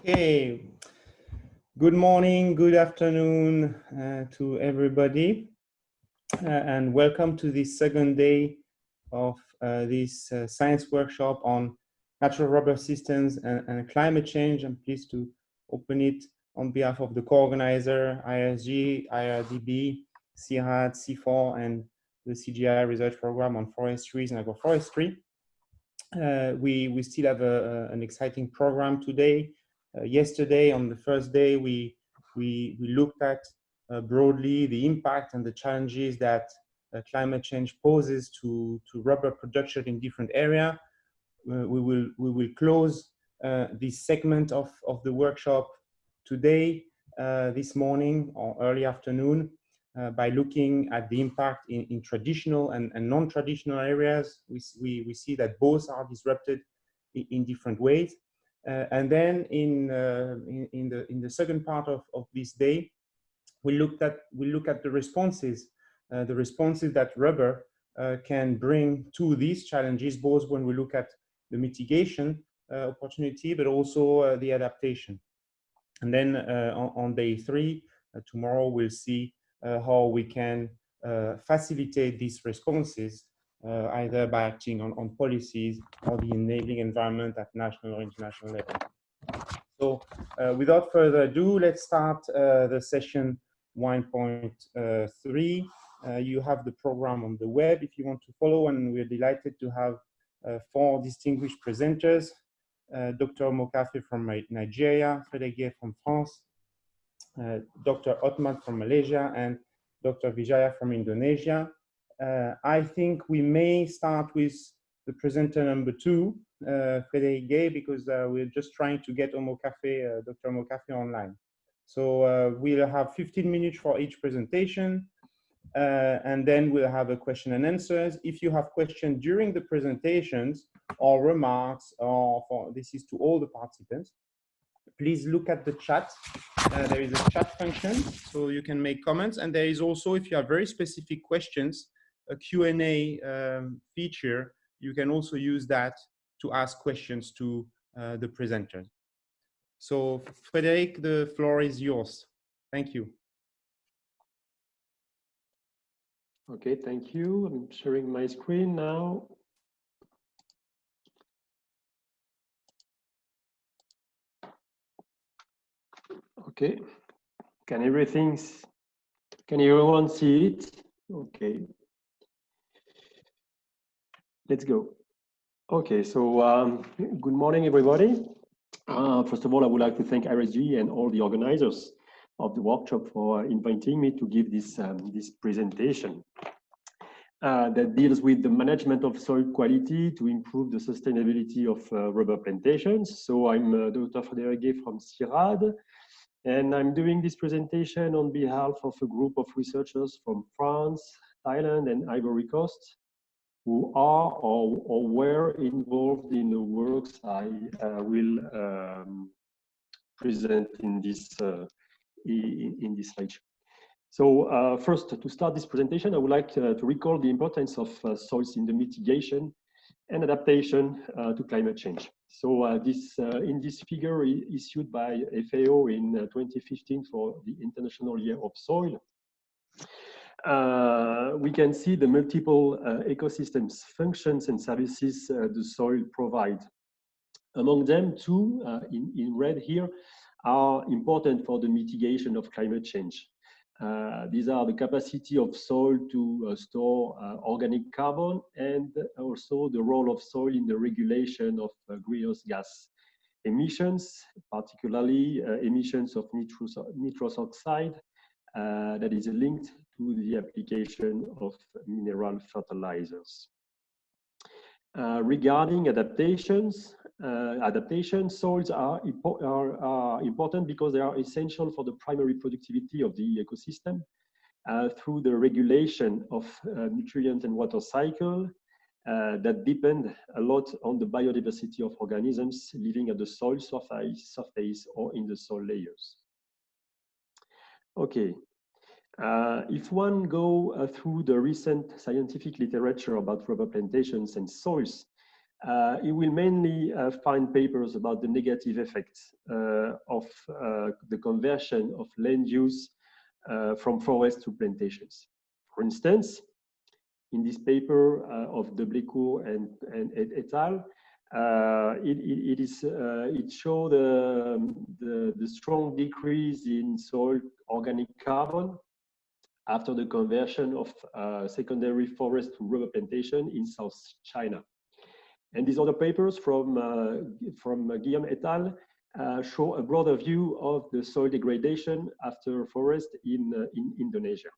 Okay. Good morning, good afternoon uh, to everybody, uh, and welcome to the second day of uh, this uh, science workshop on natural rubber systems and, and, climate change. I'm pleased to open it on behalf of the co-organizer, IRSG, IRRDB, CIRAD, CIFOR, and the CGI research program on forestries and agroforestry. Uh, we, we still have a, a, an exciting program today. Uh, yesterday, on the first day, we, we, we looked at uh, broadly the impact and the challenges that uh, climate change poses to, to rubber production in different areas. Uh, we, will, we will close uh, this segment of, of the workshop today, this morning or early afternoon, uh, by looking at the impact in, in traditional and, and non-traditional areas. We, we, we see that both are disrupted in, in different ways. Uh, and then in, uh, in, in, the, in the second part of, of this day, we looked at, we look at the responses, uh, the responses that rubber uh, can bring to these challenges, both when we look at the mitigation uh, opportunity, but also the adaptation. And then on, on, day three, tomorrow we'll see how we can uh, facilitate these responses uh, either by acting on, on policies or the enabling environment at national or international level. So without further ado, let's start the session 1.3. Uh, you have the program on the web if you want to follow, and we're delighted to have uh, four distinguished presenters, uh, Dr. Mokafe from Nigeria, Frédéric from France, uh, Dr. Othman from Malaysia and Dr. Wijaya from Indonesia. Uh, I think we may start with the presenter number two, uh, Frédéric Gay, because uh, we're just trying to get Omokhafe, uh, Dr. Omokhafe online. So uh, we'll have 15 minutes for each presentation, uh, and then we'll have a question and answers. If you have questions during the presentations or remarks, or for, this is to all the participants, please look at the chat. Uh, there is a chat function, so you can make comments. And there is also, if you have very specific questions, a Q&A um, feature. You can also use that to ask questions to uh, the presenter. So Frederic, the floor is yours. Thank you. Okay, thank you. I'm sharing my screen now. Okay. Can everything, can everyone see it? Okay. Let's go. Okay, so um, good morning, everybody. Uh, first of all, I would like to thank IRSG and all the organizers of the workshop for inviting me to give this, um, this presentation. Uh, that deals with the management of soil quality to improve the sustainability of uh, rubber plantations. So I'm uh, Dr. Frédéric from CIRAD, and I'm doing this presentation on behalf of a group of researchers from France, Thailand, and Ivory Coast who are or, or were involved in the works I uh, will um, present in this uh, in, in, this slide. So uh, first, to start this presentation, I would like uh, to recall the importance of uh, soils in the mitigation and adaptation uh, to climate change. So uh, this uh, in this figure issued by FAO in 2015 for the International Year of Soil, uh, we can see the multiple uh, ecosystems, functions and services uh, the soil provide. Among them, two in, in red here are important for the mitigation of climate change. Uh, these are the capacity of soil to uh, store uh, organic carbon and also the role of soil in the regulation of uh, greenhouse gas emissions, particularly uh, emissions of nitrous, nitrous oxide uh, that is linked to the application of mineral fertilizers. regarding adaptations, adaptation soils are, are, are, important because they are essential for the primary productivity of the ecosystem uh, through the regulation of uh, nutrient and water cycle uh, that depend a lot on the biodiversity of organisms living at the soil surface, surface or in the soil layers. Okay, uh, if one go uh, through the recent scientific literature about rubber plantations and soils, uh, you will mainly uh, find papers about the negative effects uh, of uh, the conversion of land use uh, from forest to plantations. For instance, in this paper uh, of de Blécourt and, and et, al., it, it, it is it showed um, the, the strong decrease in soil organic carbon after the conversion of secondary forest to rubber plantation in South China. And these other papers from, uh, from Guillaume et al. Uh, show a broader view of the soil degradation after forest in, uh, in Indonesia.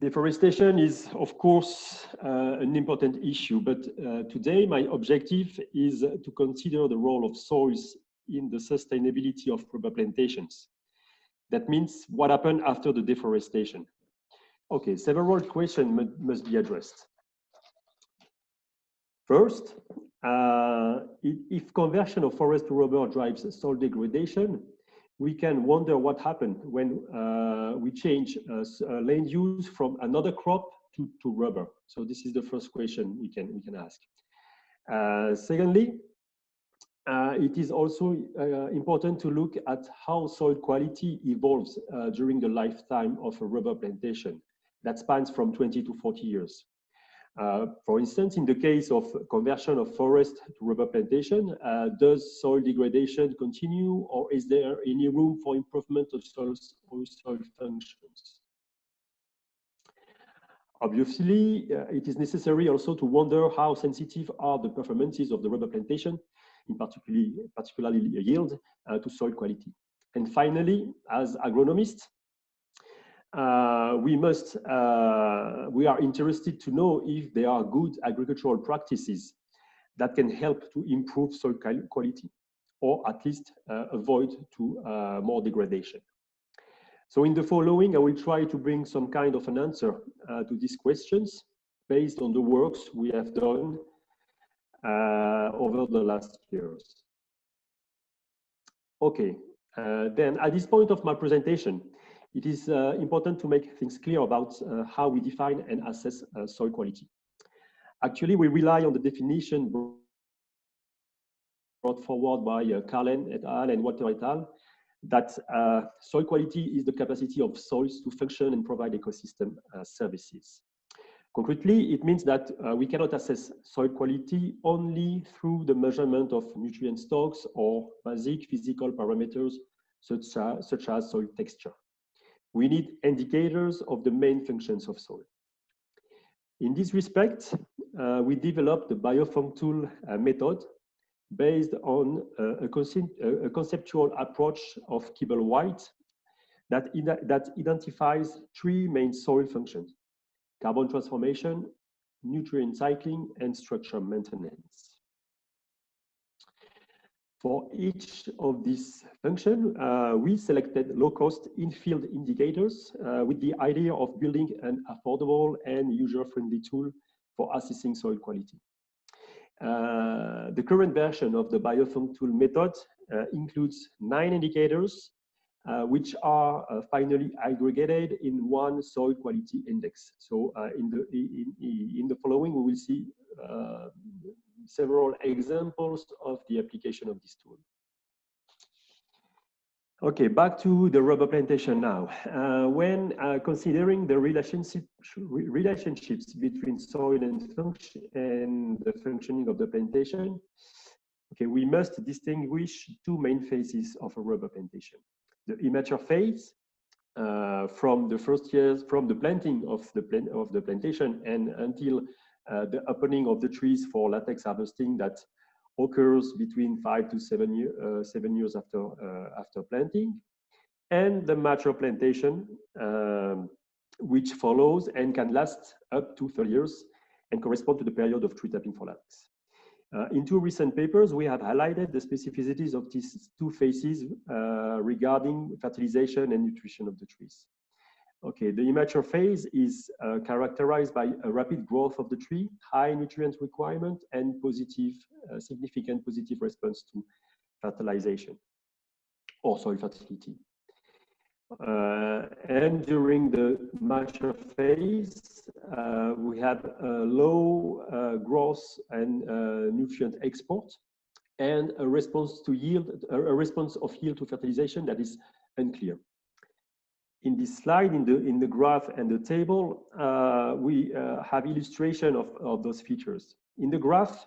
Deforestation is, of course, uh, an important issue, but uh, today my objective is to consider the role of soils in the sustainability of rubber plantations. That means what happened after the deforestation. Okay, several questions must be addressed. First, uh, if conversion of forest to rubber drives soil degradation, we can wonder what happened when uh, we change uh, uh, land use from another crop to, to rubber. So this is the first question we can, we can ask. Uh, secondly, uh, it is also important to look at how soil quality evolves during the lifetime of a rubber plantation that spans from 20 to 40 years. Uh, for instance, in the case of conversion of forest to rubber plantation, uh, does soil degradation continue or is there any room for improvement of soil, soil functions? Obviously, uh, it is necessary also to wonder how sensitive are the performances of the rubber plantation, in particularly, particularly yield, uh, to soil quality. And finally, as agronomists, uh, we must, uh, we are interested to know if there are good agricultural practices that can help to improve soil quality or at least uh, avoid to uh, more degradation. So in the following, I will try to bring some kind of an answer uh, to these questions based on the works we have done uh, over the last years. Okay, then at this point of my presentation, it is uh, important to make things clear about uh, how we define and assess uh, soil quality. Actually, we rely on the definition brought forward by uh, Karlen et al. and Water et al. that uh, soil quality is the capacity of soils to function and provide ecosystem uh, services. Concretely, it means that uh, we cannot assess soil quality only through the measurement of nutrient stocks or basic physical parameters such as, such as soil texture we need indicators of the main functions of soil. In this respect, uh, we developed the BioFuncTool uh, method based on uh, a, a, conceptual approach of Kibblewhite that, that identifies three main soil functions, carbon transformation, nutrient cycling, and structure maintenance. For each of these functions, uh, we selected low-cost in-field indicators uh, with the idea of building an affordable and user-friendly tool for assessing soil quality. Uh, the current version of the BioFuncTool method uh, includes nine indicators, uh, which are uh, finally aggregated in one soil quality index. So in, the, in, in the following, we will see several examples of the application of this tool. Okay, back to the rubber plantation now. Uh, when uh, considering the relationship, relationships between soil and, function, and the functioning of the plantation, okay, we must distinguish two main phases of a rubber plantation. The immature phase, uh, from the first years, from the planting of the, plant, of the plantation and until uh, the opening of the trees for latex harvesting that occurs between five to seven, year, uh, seven years after, uh, after planting, and the mature plantation, um, which follows and can last up to 30 years and correspond to the period of tree tapping for latex. Uh, in two recent papers, we have highlighted the specificities of these two phases uh, regarding fertilization and nutrition of the trees. Okay, the immature phase is uh, characterized by a rapid growth of the tree, high nutrient requirement, and positive, uh, significant positive response to fertilization or soil fertility. Uh, and during the mature phase, uh, we have a low uh, growth and uh, nutrient export and a response to yield, a response of yield to fertilization that is unclear. In this slide, in the, in the graph and the table, uh, we uh, have illustration of, of those features. In the graph,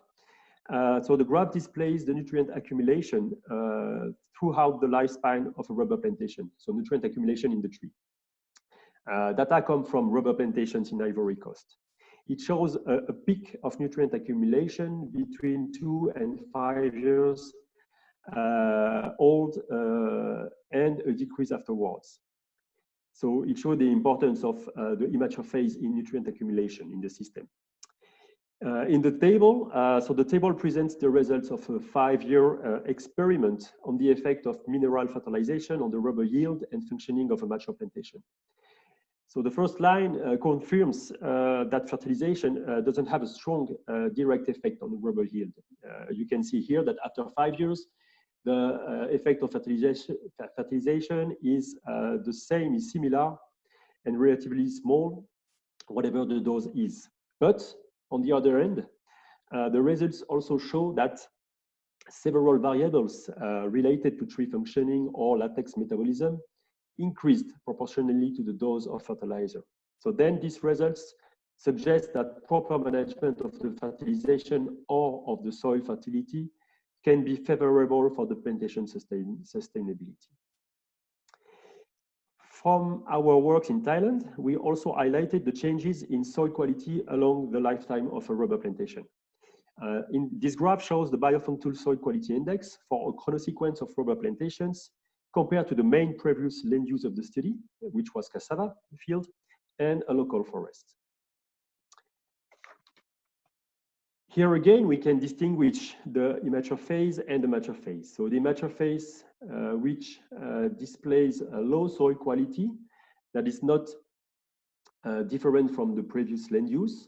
uh, so the graph displays the nutrient accumulation uh, throughout the lifespan of a rubber plantation. So nutrient accumulation in the tree. Uh, data come from rubber plantations in Ivory Coast. It shows a, a, peak of nutrient accumulation between two and five years uh, old and a decrease afterwards. So it shows the importance of uh, the immature phase in nutrient accumulation in the system. Uh, in the table, uh, so the table presents the results of a five-year uh, experiment on the effect of mineral fertilization on the rubber yield and functioning of a mature plantation. So the first line uh, confirms uh, that fertilization uh, doesn't have a strong direct effect on the rubber yield. you can see here that after five years, the effect of fertilization, fertilization is the same, is similar and relatively small, whatever the dose is. But on the other end, uh, the results also show that several variables uh, related to tree functioning or latex metabolism increased proportionally to the dose of fertilizer. So then these results suggest that proper management of the fertilization or of the soil fertility can be favorable for the plantation sustain sustainability. From our work in Thailand, we also highlighted the changes in soil quality along the lifetime of a rubber plantation. Uh, in this graph shows the biofunctool soil quality index for a chronosequence of rubber plantations compared to the main previous land use of the study, which was cassava field and a local forest. Here again, we can distinguish the immature phase and the mature phase. So the immature phase, uh, which uh, displays a low soil quality that is not uh, different from the previous land use,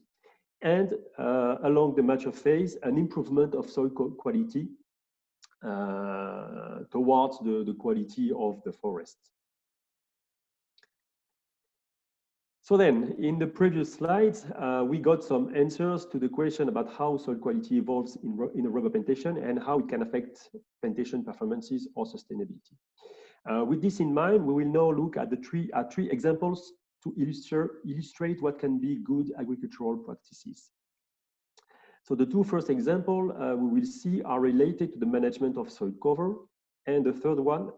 and uh, along the mature phase, an improvement of soil quality uh, towards the, the quality of the forest. So then, in the previous slides, uh, we got some answers to the question about how soil quality evolves in, in a rubber plantation and how it can affect plantation performances or sustainability. Uh, with this in mind, we will now look at the three, at three examples to illustrate, illustrate what can be good agricultural practices. So the two first examples uh, we will see are related to the management of soil cover. And the third one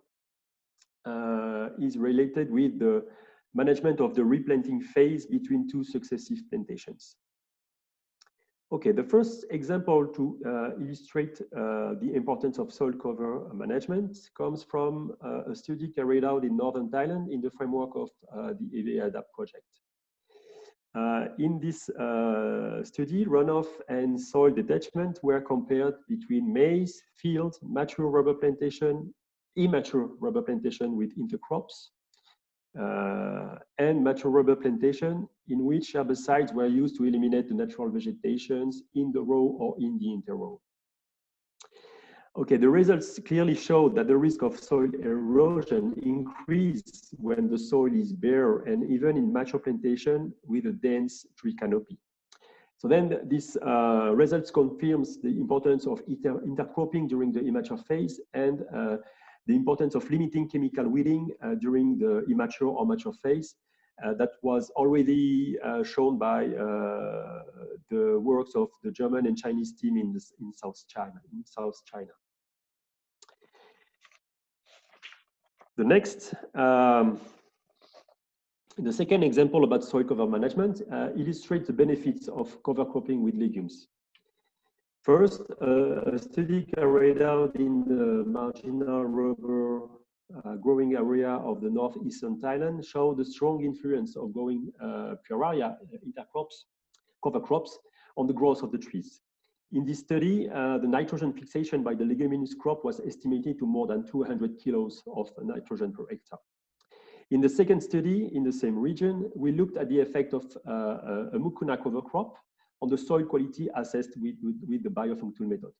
uh, is related with the management of the replanting phase between two successive plantations. Okay, the first example to uh, illustrate uh, the importance of soil cover management comes from uh, a study carried out in northern Thailand in the framework of uh, the HEVEADAPT project. Uh, in this uh, study, runoff and soil detachment were compared between maize, field, mature rubber plantation, immature rubber plantation with intercrops, uh, and mature rubber plantation in which herbicides were used to eliminate the natural vegetations in the row or in the interrow. Okay, the results clearly show that the risk of soil erosion increases when the soil is bare and even in mature plantation with a dense tree canopy. So then this uh, results confirms the importance of inter intercropping during the immature phase and uh, the importance of limiting chemical weeding uh, during the immature or mature phase uh, that was already uh, shown by uh, the works of the German and Chinese team in, this, in South China. In South China. The next, um, the second example about soil cover management uh, illustrates the benefits of cover cropping with legumes. First, uh, a study carried out in the marginal rubber uh, growing area of the northeastern Thailand showed the strong influence of growing uh, Pueraria intercrops, cover crops, on the growth of the trees. In this study, uh, the nitrogen fixation by the leguminous crop was estimated to more than 200 kilos of nitrogen per hectare. In the second study, in the same region, we looked at the effect of uh, a mucuna cover crop on the soil quality assessed with, with, with the biofunctool method.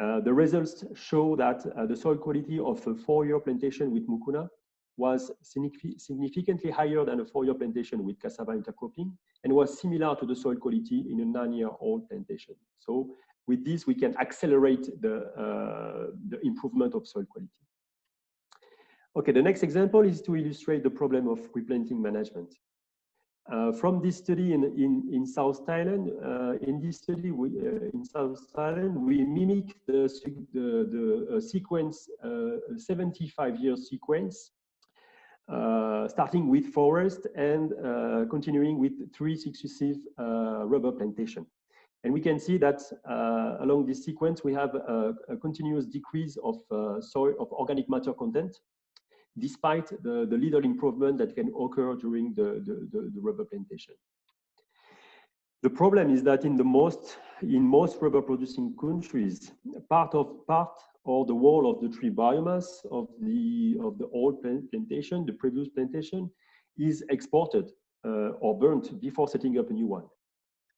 Uh, the results show that uh, the soil quality of a four-year plantation with mucuna was significantly higher than a four-year plantation with cassava intercropping and was similar to the soil quality in a nine-year-old plantation. So with this, we can accelerate the, uh, the improvement of soil quality. Okay, the next example is to illustrate the problem of replanting management. Uh, from this study in, in, in South Thailand, uh, in this study we, uh, in South Thailand, we mimic the, the, the uh, sequence, 75-year uh, sequence, uh, starting with forest and continuing with three successive rubber plantation. And we can see that along this sequence, we have a, a continuous decrease of soil, of organic matter content despite the, the little improvement that can occur during the, the, the, the rubber plantation. The problem is that in the most in most rubber producing countries, part of part or the wall of the tree biomass of the of the old plantation, the previous plantation, is exported uh, or burnt before setting up a new one.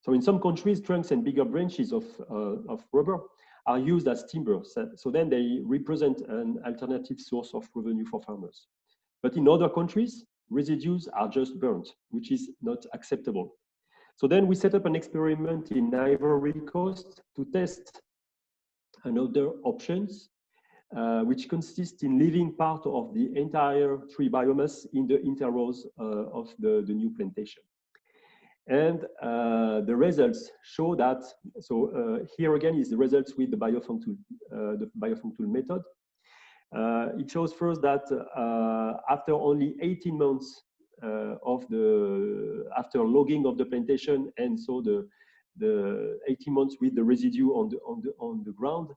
So in some countries, trunks and bigger branches of uh, of rubber are used as timber. So then they represent an alternative source of revenue for farmers. But in other countries, residues are just burnt, which is not acceptable. So then we set up an experiment in Ivory Coast to test another options, uh, which consists in leaving part of the entire tree biomass in the interrows uh, of the, the new plantation. And uh, the results show that, so uh, here again is the results with the biofunctool, uh, the biofunctool method. Uh, it shows first that uh, after only 18 months uh, of the, after logging of the plantation and so the, the 18 months with the residue on the, on the, on the ground,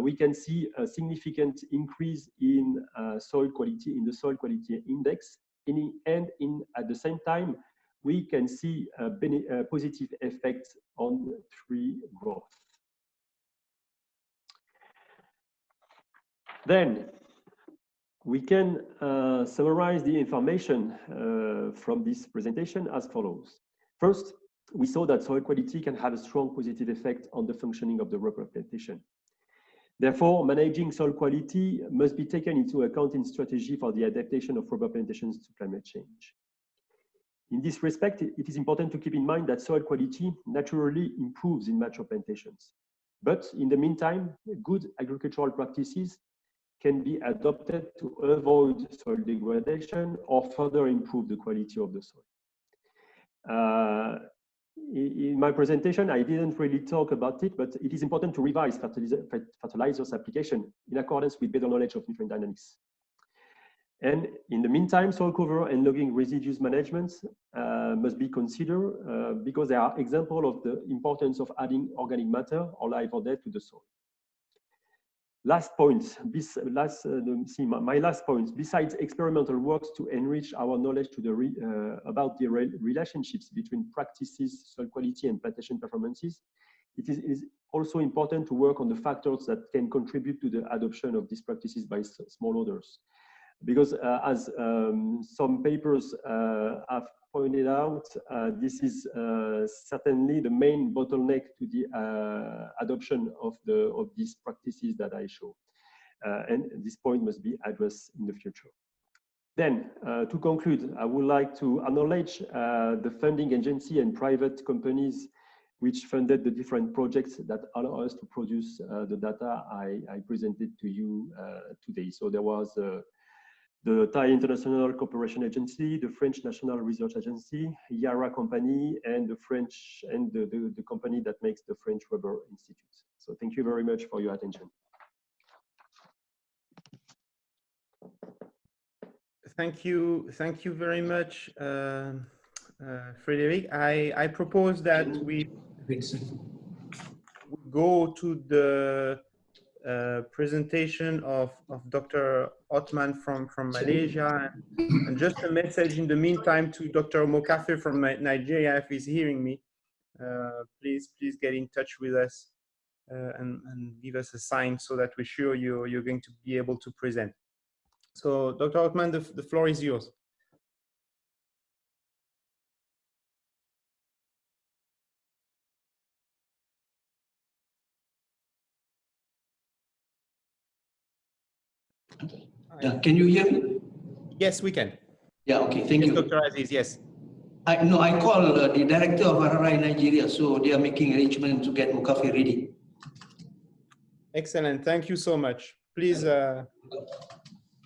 we can see a significant increase in soil quality, in the soil quality index, in, and in, at the same time, we can see a, a positive effect on tree growth. Then we can uh, summarize the information uh, from this presentation as follows. First, we saw that soil quality can have a strong positive effect on the functioning of the rubber plantation. Therefore, managing soil quality must be taken into account in strategy for the adaptation of rubber plantations to climate change. In this respect, it is important to keep in mind that soil quality naturally improves in mature plantations. But in the meantime, good agricultural practices can be adopted to avoid soil degradation or further improve the quality of the soil. Uh, in my presentation, I didn't really talk about it, but it is important to revise fertilizer, fertilizers application in accordance with better knowledge of nutrient dynamics. And in the meantime, soil cover and logging residues management uh, must be considered uh, because they are example of the importance of adding organic matter or live or dead to the soil. Last point, last, uh, see, my, my, last point, besides experimental works to enrich our knowledge to the re, uh, about the re relationships between practices, soil quality and plantation performances, it is, it is also important to work on the factors that can contribute to the adoption of these practices by smallholders because uh, as um, some papers uh, have pointed out, uh, this is certainly the main bottleneck to the adoption of the of these practices that I show. and this point must be addressed in the future. Then, uh, to conclude, I would like to acknowledge uh, the funding agency and private companies which funded the different projects that allow us to produce uh, the data I, I, presented to you today. So there was the Thai International Cooperation Agency, the French National Research Agency, Yara Company, and the French and the, the, the, company that makes the French Rubber Institute. So thank you very much for your attention. Thank you, thank you very much, uh, uh, Frederic. I, I propose that we go to the uh, presentation of, of Dr. Othman from, from Malaysia. And, and, just a message in the meantime to Dr. Mokafe from Nigeria, if he's hearing me, uh, please, please get in touch with us uh, and, and give us a sign so that we're sure you're, you're going to be able to present. So Dr. Othman, the, the floor is yours. Yeah, can you hear me? Yes, we can. Yeah, okay, thank Yes, you. Dr. Aziz, yes. I, no, I call uh, the director of RRI Nigeria, so they are making arrangement to get Mukafi ready. Excellent. Thank you so much. Please, uh,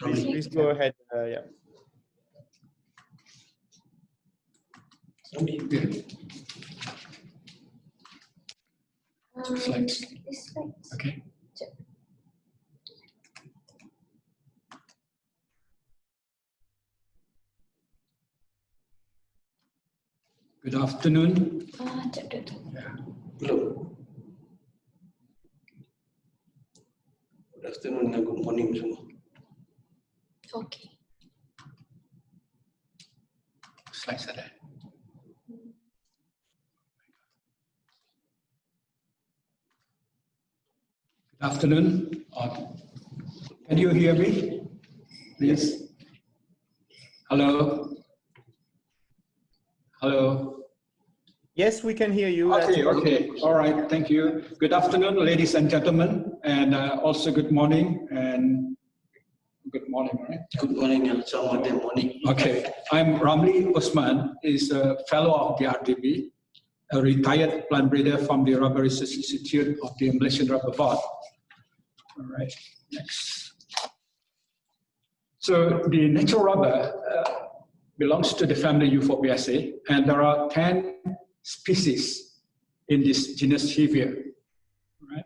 please, please go ahead. Uh, yeah. Slides. this slides. Okay. Good afternoon. Ah. Belum. Good afternoon and good morning semua. Okay. Slides ada. Good afternoon. Can you hear me? Please. Hello? Hello? Yes, we can hear you. That's Okay, good. okay, all right, thank you. Good afternoon, ladies and gentlemen, and uh, also good morning and good morning, right? Good morning and selamat day morning. Okay, I'm Ramli Osman, is a fellow of the RDB, a retired plant breeder from the Rubber Research Institute of the Malaysian Rubber Board. All right, next. So the natural rubber uh, belongs to the family Euphorbiaceae, and there are 10 species in this genus Hevea. Right?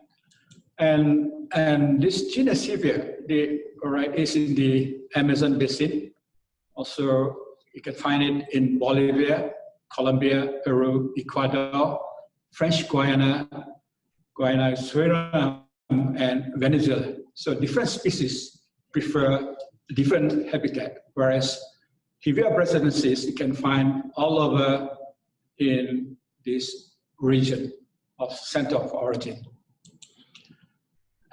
And, and this genus Hevea, the, right, is in the Amazon basin. Also, you can find it in Bolivia, Colombia, Peru, Ecuador, French Guiana, Guiana, Suriname, and Venezuela. So different species prefer different habitat, whereas Hevea brasiliensis you can find all over in this region of center of origin.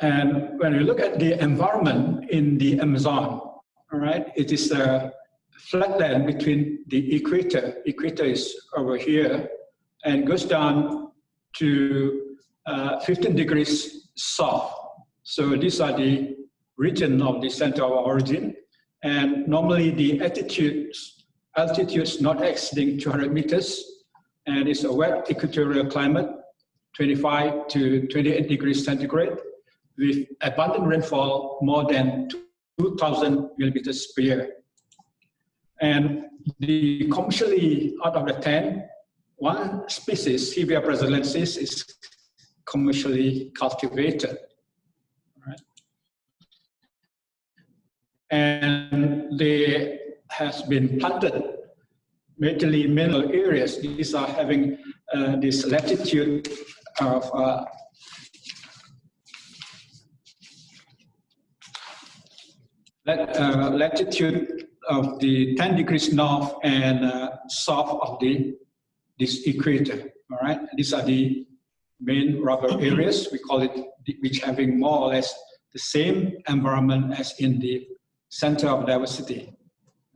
And when you look at the environment in the Amazon, all right, it is a flatland between the equator, equator is over here, and goes down to uh, 15 degrees south. So these are the region of the center of origin. And normally the altitudes, altitudes not exceeding 200 meters, and it's a wet equatorial climate, 25 to 28 degrees centigrade, with abundant rainfall more than 2,000 millimeters per year. And the commercially, out of the 10, one species, Hevea brasiliensis, is commercially cultivated. Right? And they has been planted in mineral areas. These are having uh, this latitude of uh, uh, latitude of the 10 degrees north and uh, south of the this equator. All right, these are the main rubber areas. We call it which having more or less the same environment as in the center of diversity.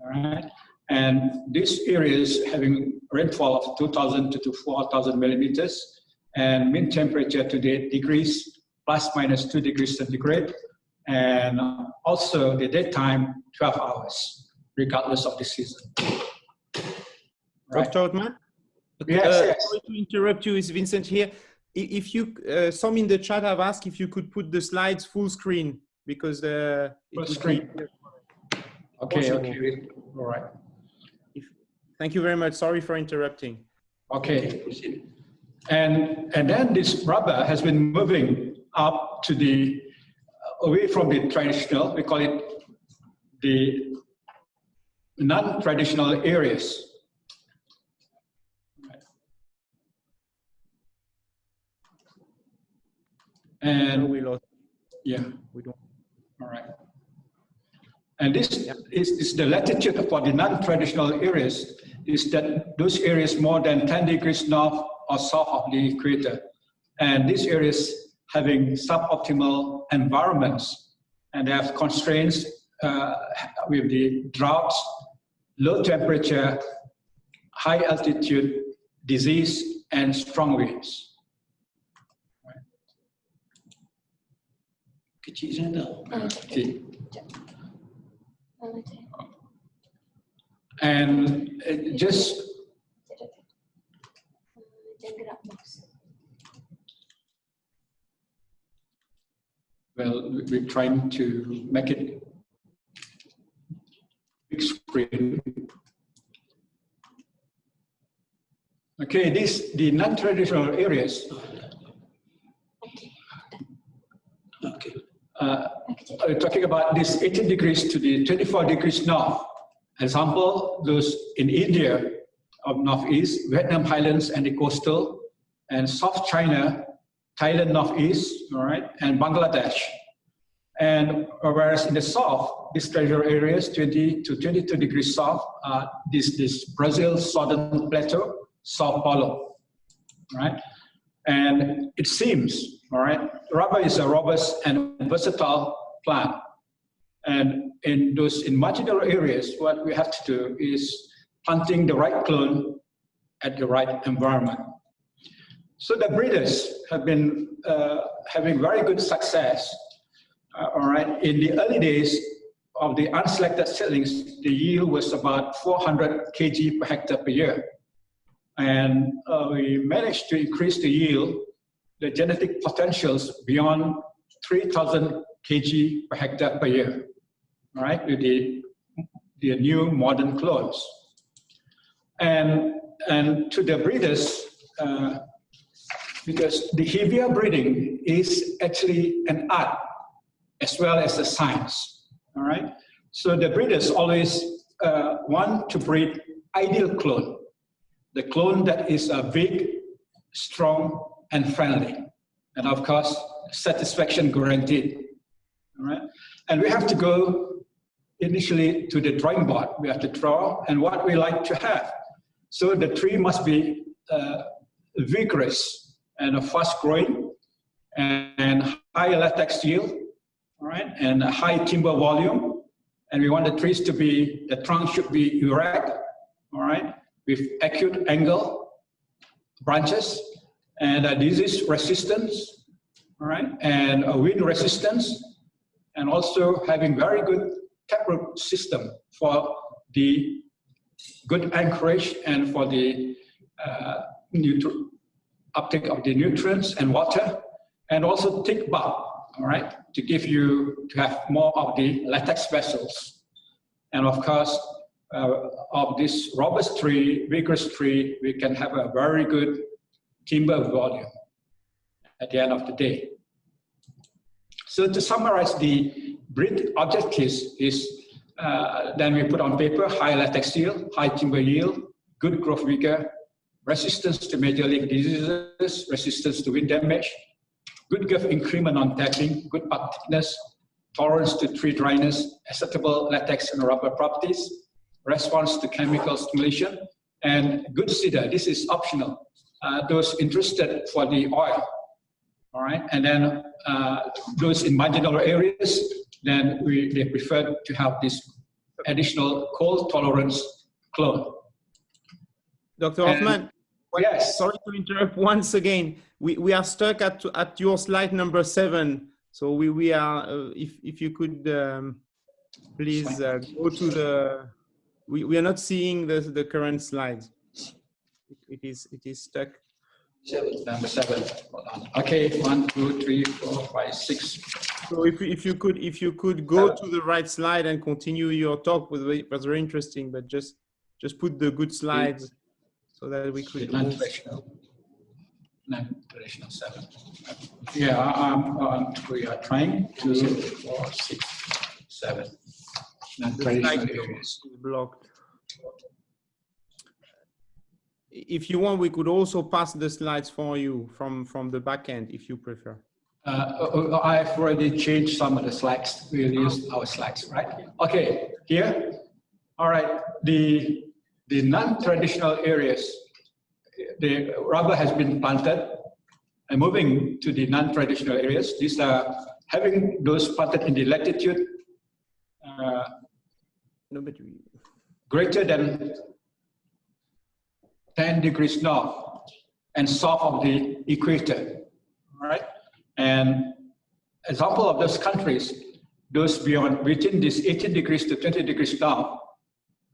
All right, and these areas having rainfall of 2,000 to 4,000 millimeters and mean temperature to the degrees plus minus two degrees centigrade and also the daytime 12 hours regardless of the season. Right. Dr. Othman? Yes, Uh, yes. Sorry to interrupt you, it's Vincent here. If you, uh, some in the chat have asked if you could put the slides full screen because uh, it Full screen. Okay, okay, all right. Thank you very much. Sorry for interrupting. Okay. And, and then this rubber has been moving up to the, away from the traditional, we call it the non-traditional areas. And we lost. yeah, We don't. all right. And this is, is the latitude for the non-traditional areas is that those areas more than 10 degrees north or south of the equator. And these areas having suboptimal environments and they have constraints uh, with the droughts, low temperature, high altitude, disease, and strong winds. Kecil And just. Uh, mouse. Well, we- we're trying to make it big screen. Okay, this the non-traditional areas. Okay. Okay. Uh, talking about this 18 degrees to the 24 degrees north. Example, those in India of northeast, Vietnam highlands and the coastal, and South China, Thailand northeast, all right, and Bangladesh. And whereas in the south, these treasure areas, 20 to 22 degrees south, uh, this, this Brazil southern plateau, Sao Paulo, right? And it seems, all right, rubber is a robust and versatile plant. And in those in marginal areas, what we have to do is planting the right clone at the right environment. So the breeders have been uh, having very good success. Uh, all right, in the early days of the unselected seedlings, the yield was about 400 kg per hectare per year. And uh, we managed to increase the yield, the genetic potentials beyond 3,000 kg per hectare per year, right, with the, the new modern clones. And, and to the breeders, uh, because the Hevea breeding is actually an art as well as a science, all right? So the breeders always uh, want to breed ideal clone, the clone that is uh, big, strong, and friendly. And of course, satisfaction guaranteed, all right? And we have to go initially to the drawing board. We have to draw and what we like to have. So the tree must be uh, vigorous and fast growing and high latex yield, all right, and a high timber volume. And we want the trees to be, the trunk should be erect, all right, with acute angle branches and a disease resistance, all right, and wind resistance, and also having very good taproot system for the good anchorage and for the uh, uptake of the nutrients and water, and also thick bark, all right, to give you, to have more of the latex vessels. And of course, uh, of this robust tree, vigorous tree, we can have a very good timber volume at the end of the day. So to summarize the breed objectives is uh, then we put on paper high latex yield, high timber yield, good growth vigor, resistance to major leaf diseases, resistance to wind damage, good girth increment on tapping, good bark thickness, tolerance to tree dryness, acceptable latex and rubber properties, response to chemical stimulation, and good cedar. This is optional. Uh, those interested for the oil, all right? And then uh, those in marginal areas, then we, they prefer to have this additional cold tolerance clone. Dr. Hoffman, Yes. sorry to interrupt once again. We, we are stuck at, at your slide number seven. So we, we are, uh, if, if you could um, please uh, go to the, we, we are not seeing the, the current slides. It is, it is stuck. Seven, number seven. Hold on. Okay, one, two, three, four, five, six. So if, if you could, if you could go to the right slide and continue your talk, was very- was very interesting, but just, just put the good slides so that we could. move. Non-traditional. Non-traditional seven. Yeah, um, um, we are trying two, four, six, seven. The Non-traditional slide is blocked. If you want, we could also pass the slides for you from, from the back end, if you prefer. Uh, uh, I've already changed some of the slides. We'll use our slides, right? Okay, here. All right, the, the non-traditional areas, the rubber has been planted and moving to the non-traditional areas. These are having those planted in the latitude uh, No, but we, greater than 10 degrees north and south of the equator, right? And example of those countries, those beyond, within this 18 degrees to 20 degrees north,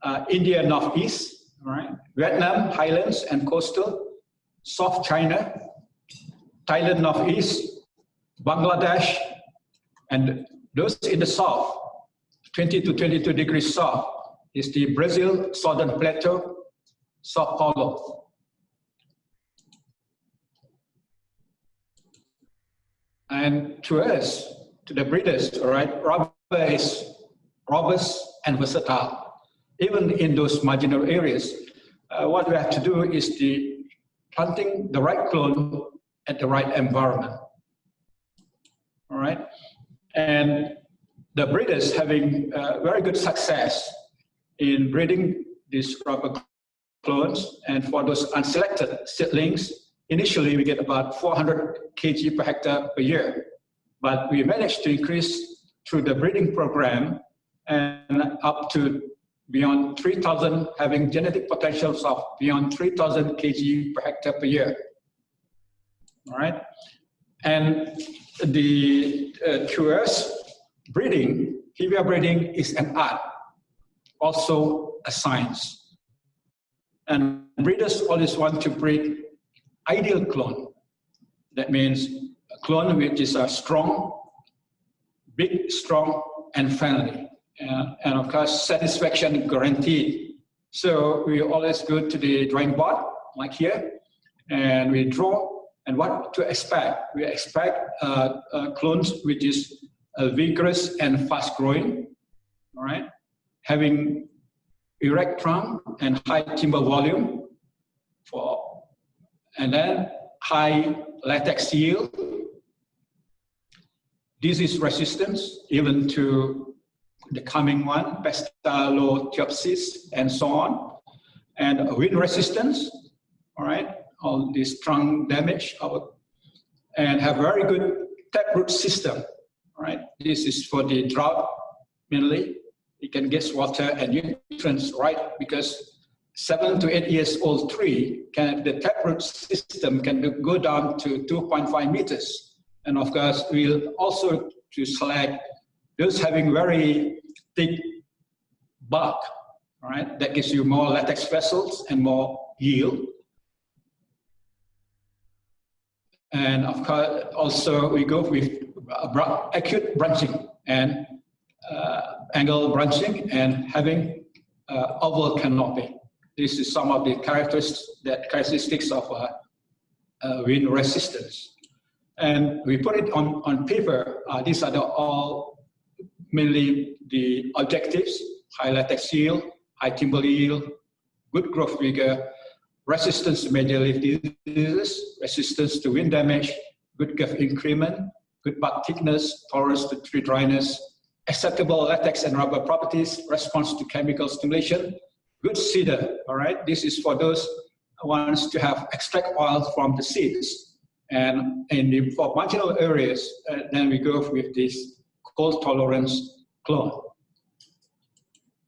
uh, India Northeast, right, Vietnam Highlands and Coastal, South China, Thailand Northeast, Bangladesh, and those in the south, 20 to 22 degrees south, is the Brazil Southern Plateau, Sao. And to us, to the breeders, all right, rubber is robust and versatile. Even in those marginal areas, uh, what we have to do is the planting the right clone at the right environment. All right, and the breeders having uh, very good success in breeding this rubber clones, and for those unselected seedlings, initially we get about 400 kg per hectare per year, but we managed to increase through the breeding program and up to beyond 3,000, having genetic potentials of beyond 3,000 kg per hectare per year. All right, and the uh, breeding, hevea breeding is an art, also a science. And breeders always want to breed ideal clone. That means a clone which is a strong, big, strong, and friendly. Uh, and of course, satisfaction guaranteed. So we always go to the drawing board, like here, and we draw. And what to expect? We expect uh, uh, clones which is uh, vigorous and fast growing, all right? Having erect trunk and high timber volume for and then high latex yield. Disease resistance, even to the coming one, Pestalotiopsis, and so on. And wind resistance, all right, all this trunk damage, and have very good taproot system, all right. This is for the drought mainly. It can get water and nutrients right because seven to eight years old tree, can, the taproot system can go down to 2.5 meters. And of course, we'll also to select those having very thick bark, right? That gives you more latex vessels and more yield. And of course, also we go with acute branching and uh, angle branching and having uh, oval canopy. This is some of the characteristics, that characteristics of uh, uh, wind resistance. And we put it on, on paper. Uh, these are the, all mainly the objectives, high latex yield, high timber yield, good growth vigor, resistance to major leaf diseases, resistance to wind damage, good growth increment, good bark thickness, tolerance to tree dryness, acceptable latex and rubber properties, response to chemical stimulation, good cedar, all right? This is for those wants to have extract oil from the seeds. And in the, for marginal areas, uh, then we go with this cold tolerance clone.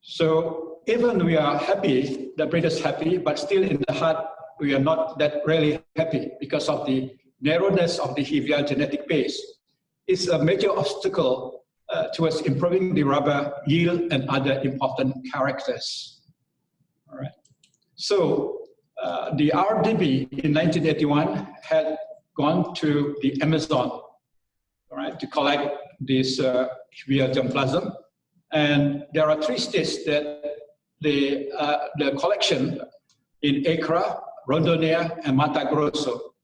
So even we are happy, the breed is happy, but still in the heart, we are not that really happy because of the narrowness of the Hevea genetic base. It's a major obstacle uh, towards improving the rubber yield and other important characters. All right. So uh, the RDB in 1981 had gone to the Amazon, all right, to collect this uh, germplasm. And there are three states that the, uh, the collection in Acre, Rondônia, and Mato Grosso.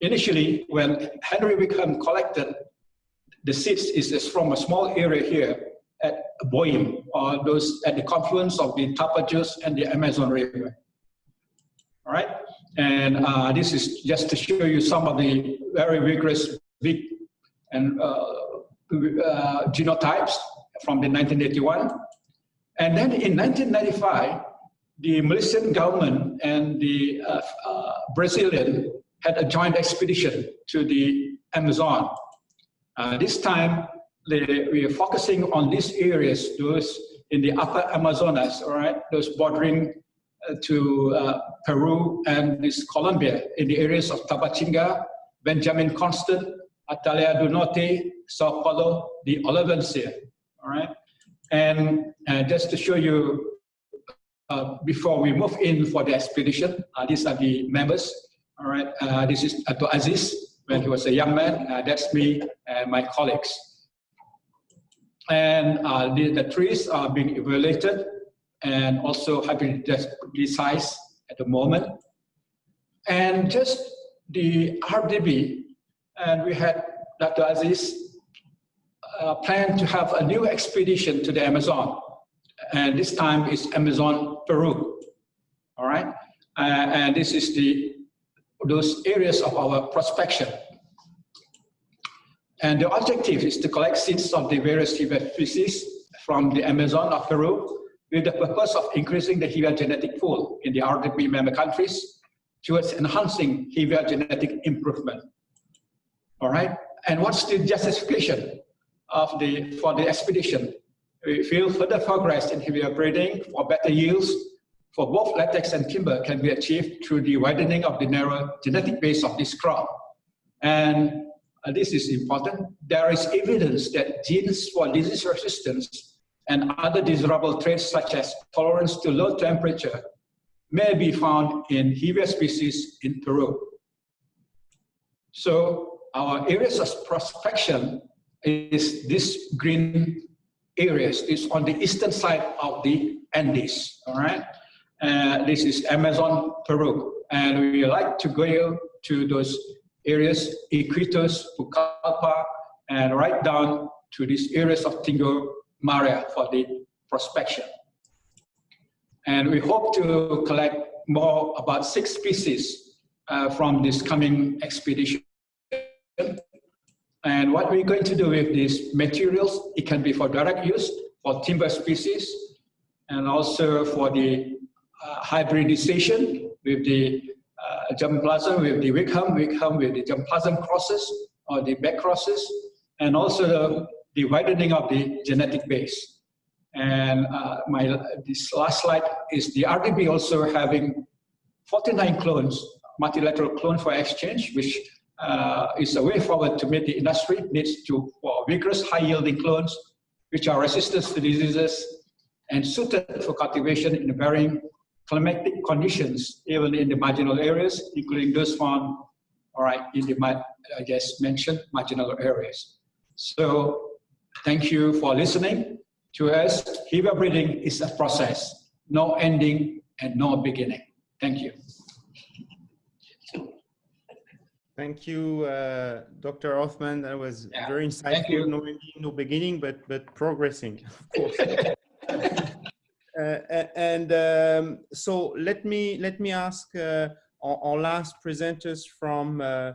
Initially, when Henry Wickham collected the seeds is from a small area here, at Boim, or those at the confluence of the Tapajos and the Amazon River. All right, and uh, this is just to show you some of the very vigorous big and uh, uh, genotypes from the 1981. And then in 1995, the Malaysian government and the uh, uh, Brazilian had a joint expedition to the Amazon. Uh, this time, the, we are focusing on these areas, those in the upper Amazonas, all right, those bordering uh, to uh, Peru and this Colombia, in the areas of Tabatinga, Benjamin Constant, Atalaia do Norte, Sao Paulo, the Olivença, all right? And uh, just to show you uh, before we move in for the expedition. Uh, these are the members. All right, uh, this is Ato Aziz when he was a young man. Uh, that's me and my colleagues. And uh, the, the, trees are being evaluated and also have been hybridized at the moment. And just the RDB, and we had Dr. Aziz uh, plan to have a new expedition to the Amazon. And this time is Amazon, Peru. All right. Uh, and this is the those areas of our prospection. And the objective is to collect seeds of the various Hevea species from the Amazon of Peru with the purpose of increasing the Hevea genetic pool in the RDP member countries towards enhancing Hevea genetic improvement. All right, and what's the justification of the for the expedition? We feel further progress in Hevea breeding for better yields for both latex and timber can be achieved through the widening of the narrow genetic base of this crop. And uh, this is important. There is evidence that genes for disease resistance and other desirable traits such as tolerance to low temperature may be found in Hevea species in Peru. So our areas of prospection is this green areas is on the eastern side of the Andes, all right? Uh, this is Amazon, Peru. And we like to go to those areas, Iquitos, Pucallpa, and right down to these areas of Tingo Maria for the prospection. And we hope to collect more about six species uh, from this coming expedition. And what we're going to do with these materials, it can be for direct use for timber species and also for the hybridization with the uh, germplasm, with the Wickham, Wickham with the germplasm crosses or the back crosses, and also the, the widening of the genetic base. And uh, my this last slide is the RDB also having 49 clones, multilateral clone for exchange, which uh, is a way forward to meet the industry needs to for vigorous high-yielding clones, which are resistant to diseases and suited for cultivation in varying climatic conditions, even in the marginal areas, including those found, all right, in the, I just mentioned, marginal areas. So thank you for listening to us. Hevea breeding is a process, no ending and no beginning. Thank you. Thank you, uh, Dr. Othman. That was yeah. very insightful. No ending, no beginning, but but progressing, of course. Uh, and um, so let me let me ask uh, our, our, last presenters from uh,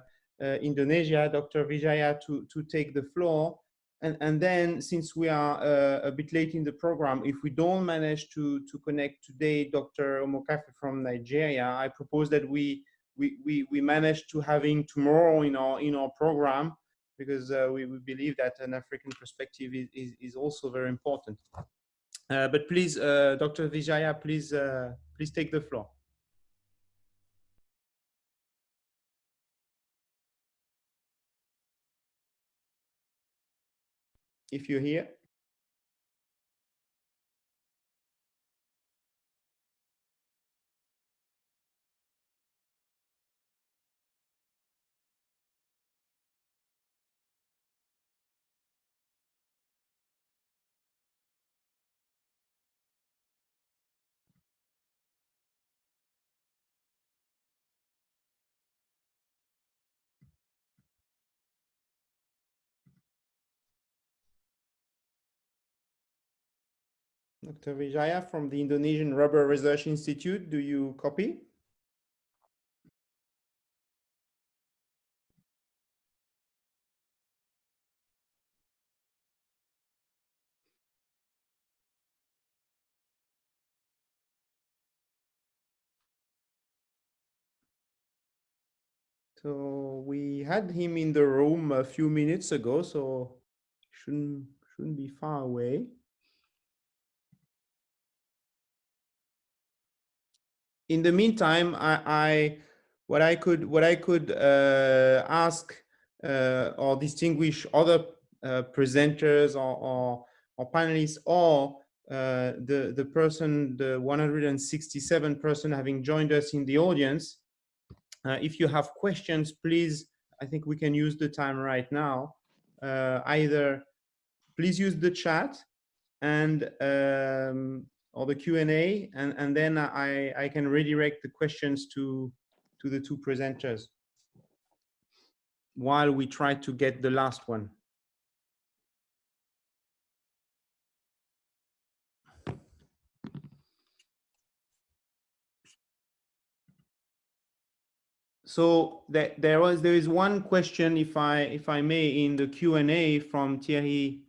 Indonesia, Dr. Wijaya, to to take the floor. And, and then, since we are uh, a bit late in the program, if we don't manage to, to connect today Dr. Omokhafe from Nigeria, I propose that we, we, we, we manage to having tomorrow in our, in our program because uh, we, we believe that an African perspective is, is, is also very important. Uh, but please, uh, Dr. Wijaya, please, uh, please take the floor. If you're here. Dr. Wijaya from the Indonesian Rubber Research Institute, do you copy? So we had him in the room a few minutes ago, so shouldn't shouldn't be far away. In the meantime, I, I what I could what I could uh, ask uh, or distinguish other uh, presenters or, or, or, panelists or uh, the, the person, the 167 person having joined us in the audience. Uh, if you have questions, please, I think we can use the time right now. Uh, either please use the chat and um, or the Q&A, and, and then I, I can redirect the questions to, to the two presenters while we try to get the last one. So that there was there is one question, if I if I may, in the Q and A from Thierry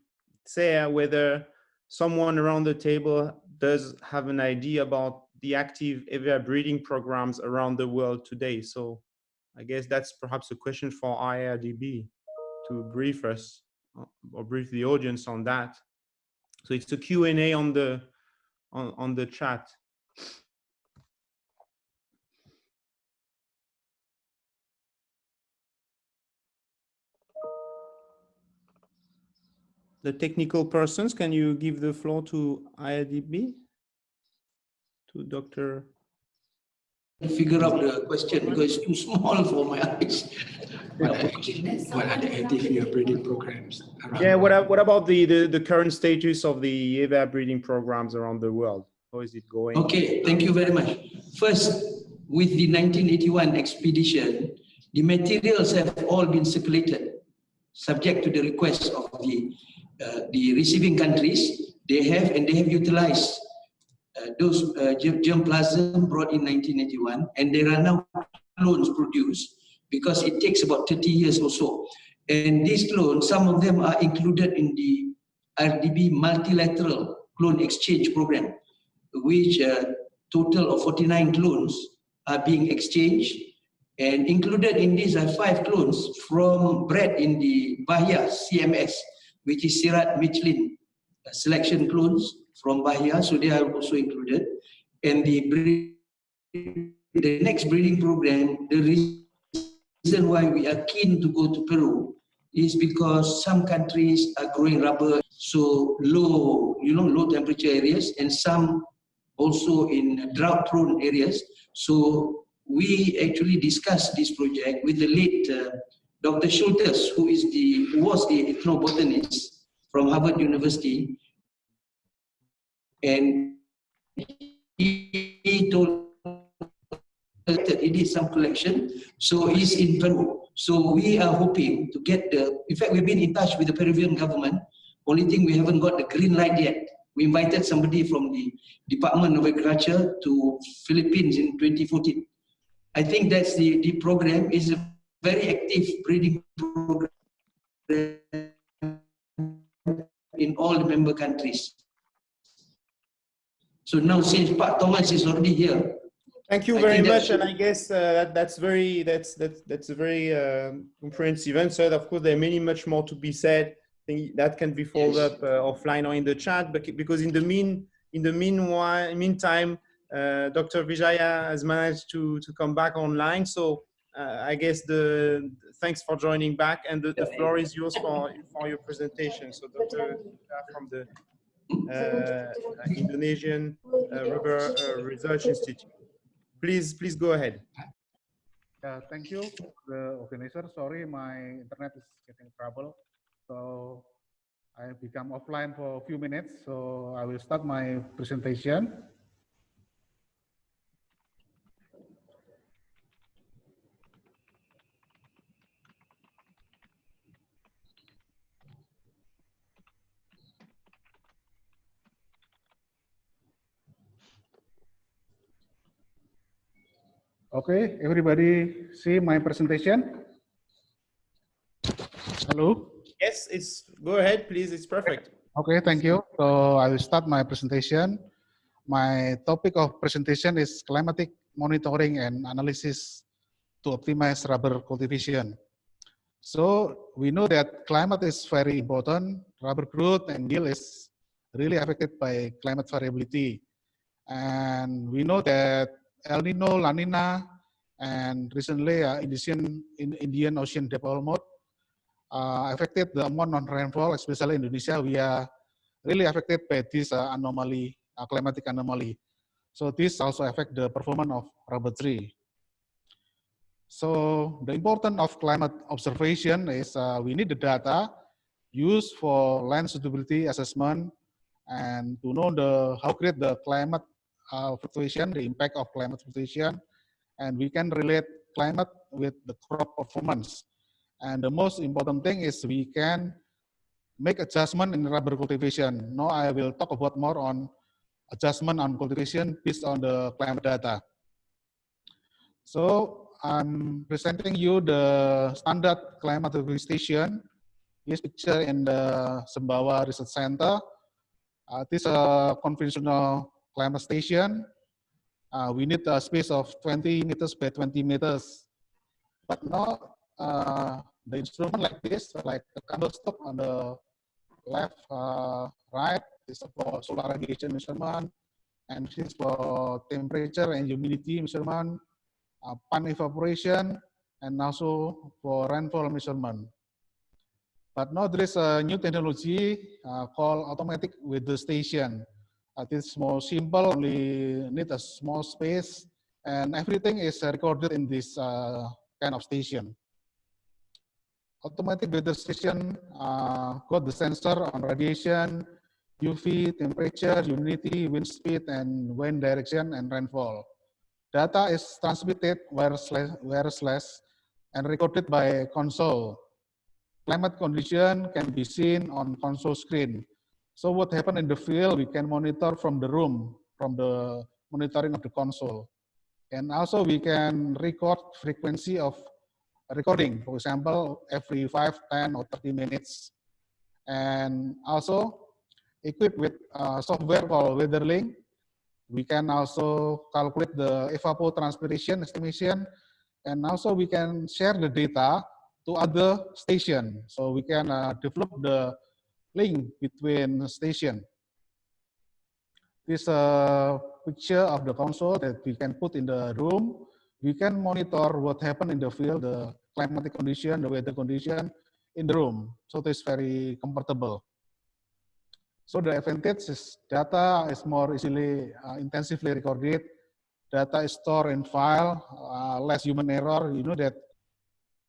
Serre, whether someone around the table does have an idea about the active Hevea breeding programs around the world today. So I guess that's perhaps a question for IRRDB to brief us uh, or brief the audience on that. So it's a Q&A on the on, on the chat. The technical persons, can you give the floor to IRRDB? To Dr. Figure out the question because it's too small for my eyes. What are, the active breeding programs? around Yeah, what, what about the, the, the current status of the Hevea breeding programs around the world? How is it going? Okay, thank you very much. First, with the 1981 expedition, the materials have all been circulated, subject to the request of the the receiving countries. They have and they have utilized uh, those uh, germ- germplasm brought in 1981, and there are now clones produced because it takes about 30 years or so. And these clones, some of them are included in the RDB multilateral clone exchange program which uh, total of 49 clones are being exchanged. And included in these are five clones from bred in the Bahia CMS, which is CIRAD Michelin uh, selection clones from Bahia, so they are also included. And the breed, the next breeding program, the reason why we are keen to go to Peru is because some countries are growing rubber so low, you know, low temperature areas, and some also in drought prone areas. So we actually discussed this project with the late uh, Dr. Schultes, who is the who was the ethnobotanist from Harvard University, and he, told that he did some collection. So he's in Peru. So we are hoping to get the. In fact, we've been in touch with the Peruvian government. Only thing we haven't got the green light yet. We invited somebody from the Department of Agriculture to Philippines in 2014. I think that's the, the program is a very active breeding program in all the member countries. So now since Pat Thomas is already here, Thank you I very much, and I guess uh, that that's very that's that's that's a very um, comprehensive answer. Of course, there are many much more to be said. I think that can be followed Yes. up uh, offline or in the chat. But because in the mean in the meanwhile meantime, uh, Dr. Wijaya has managed to to come back online. So uh, I guess the thanks for joining back, and the, the floor is yours for for your presentation. So Dr. From the uh, Indonesian uh, Rubber uh, Research Institute. Please, please go ahead. Yeah, thank you, the organizer. Sorry, my internet is getting trouble. So I become offline for a few minutes. So I will start my presentation. Okay, everybody see my presentation? Hello? Yes, it's go ahead, please. It's perfect. Okay, thank you. So I will start my presentation. My topic of presentation is climatic monitoring and analysis to optimize rubber cultivation. So we know that climate is very important. Rubber growth and yield is really affected by climate variability. And we know that El Nino, La Nina, and recently uh, Indian, in Indian Ocean dipole mode uh, affected the amount of rainfall, especially Indonesia. We are really affected by this uh, anomaly, uh, climatic anomaly. So this also affect the performance of rubber tree. So the importance of climate observation is uh, we need the data used for land suitability assessment and to know the how great the climate uh, fluctuation, the impact of climate fluctuation, and we can relate climate with the crop performance. And the most important thing is we can make adjustment in rubber cultivation. Now I will talk about more on adjustment on cultivation based on the climate data. So I'm presenting you the standard climate station. This picture in the Sembawa Research Center. Uh, this is a conventional climate station. Uh, we need a space of 20 meters by 20 meters. But now uh, the instrument like this, like the candlestick on the left, uh, right, is for solar radiation measurement, and this is for temperature and humidity measurement uh, pan evaporation, and also for rainfall measurement. But now there is a new technology uh, called automatic weather station. Uh, it's more simple, only need a small space, and everything is recorded in this uh, kind of station. Automatic weather station uh, got the sensor on radiation, UV, temperature, humidity, wind speed, and wind direction, and rainfall. Data is transmitted wireless and recorded by console. Climate condition can be seen on console screen. So what happened in the field, we can monitor from the room, from the monitoring of the console. And also we can record frequency of recording, for example, every 5, 10, or 30 minutes. And also equipped with uh, software called WeatherLink, we can also calculate the evapotranspiration estimation, and also we can share the data to other station. So we can uh, develop the link between station. This uh, picture of the console that we can put in the room. We can monitor what happened in the field, the climatic condition, the weather condition in the room. So it's very comfortable. So the advantage is data is more easily uh, intensively recorded. Data is stored in file, uh, less human error. You know that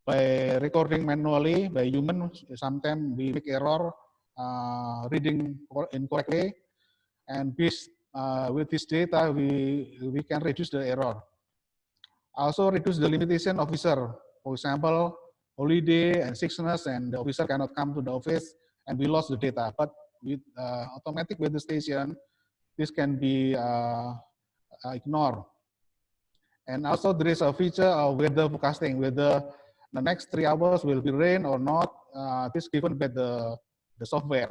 by recording manually by human, sometimes we make error uh, reading incorrectly. And this, uh, with this data, we, we can reduce the error. Also reduce the limitation officer. For example, holiday and sickness and the officer cannot come to the office and we lost the data. But with uh, automatic weather station, this can be uh, uh, ignored. And also there is a feature of weather forecasting, whether the next three hours will be rain or not, uh, this given by the, the software.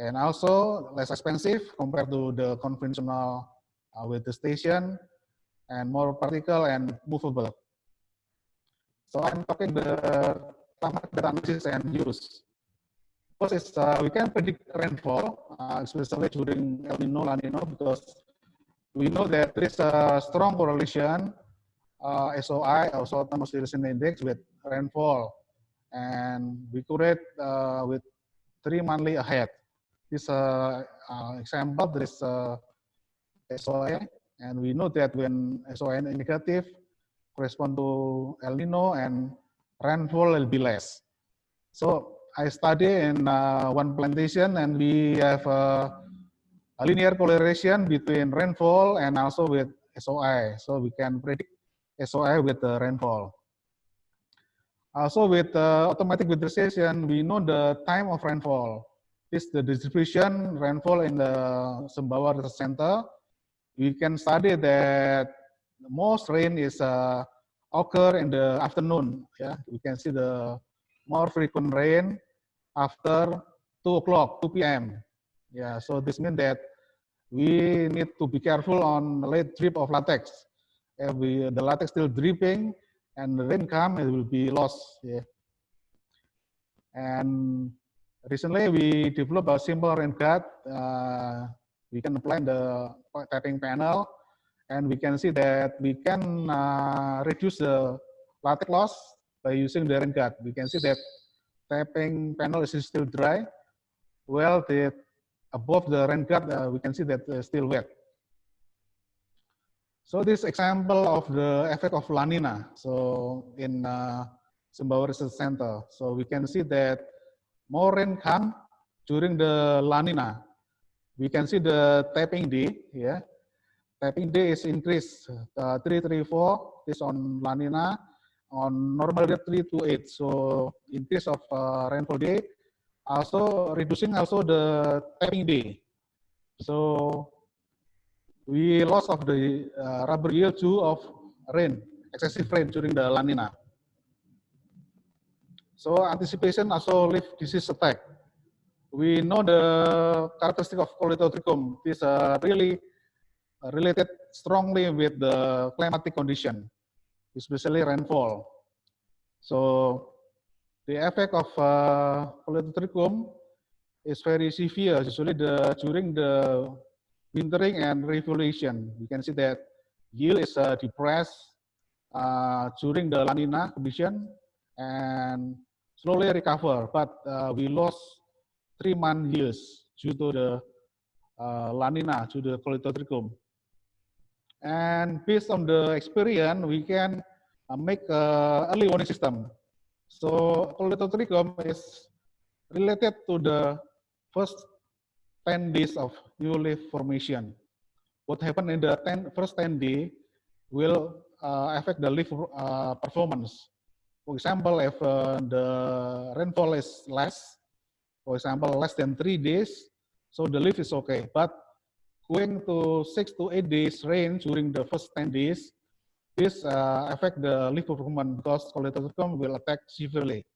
And also less expensive compared to the conventional uh, weather station and more practical and movable. So I'm talking the climate analysis and use. First is uh, we can predict rainfall, uh, especially during El Nino, La Nino, because we know that there is a strong correlation, uh, SOI, also thermostatic index, with rainfall. And we curate uh, with three monthly ahead. This uh, uh, example, there is uh, SOI, and we know that when SOI is negative, correspond to El Nino and rainfall will be less. So I study in uh, one plantation and we have a, a, linear correlation between rainfall and also with SOI. So we can predict SOI with the rainfall. Also with uh, automatic station, we know the time of rainfall. This the distribution rainfall in the Sembawa Research Center. We can study that most rain is uh, occur in the afternoon. Yeah, we can see the more frequent rain after 2 o'clock, 2 p.m. Yeah, so this means that we need to be careful on late drip of latex. If we, the latex still dripping and rain come, it will be lost. Yeah. And recently we developed a simple rain guard. Uh, we can apply the tapping panel and we can see that we can uh, reduce the latex loss by using the rain guard. We can see that tapping panel is still dry. Well, the above the rain guard, uh, we can see that still wet. So this example of the effect of La Nina. So in uh, Sumbawa Research Center, so we can see that more rain come during the La Nina. We can see the tapping day, yeah. Tapping day is increased uh, 334 is on La Nina, on normal day 3 to 8. So increase of uh, rainfall day, also reducing also the tapping day. So we lost of the uh, rubber yield too of rain, excessive rain during the La Nina. So anticipation also leaf disease attack. We know the characteristic of Coledotrichum is uh, really related strongly with the climatic condition, especially rainfall. So the effect of uh, Coledotrichum is very severe, usually the during the wintering and refoliation. You can see that yield is uh, depressed uh, during the La Nina condition and slowly recover, but uh, we lost three month yields due to the uh, La Nina, to the Colletotrichum. And based on the experience, we can uh, make early warning system. So Colletotrichum is related to the first 10 days of new leaf formation. What happened in the 10, first 10 days will uh, affect the leaf uh, performance. For example, if uh, the rainfall is less, for example, less than three days, so the leaf is okay. But going to six to eight days rain during the first 10 days, this uh, affect the leaf performance because colletotrichum will attack severely.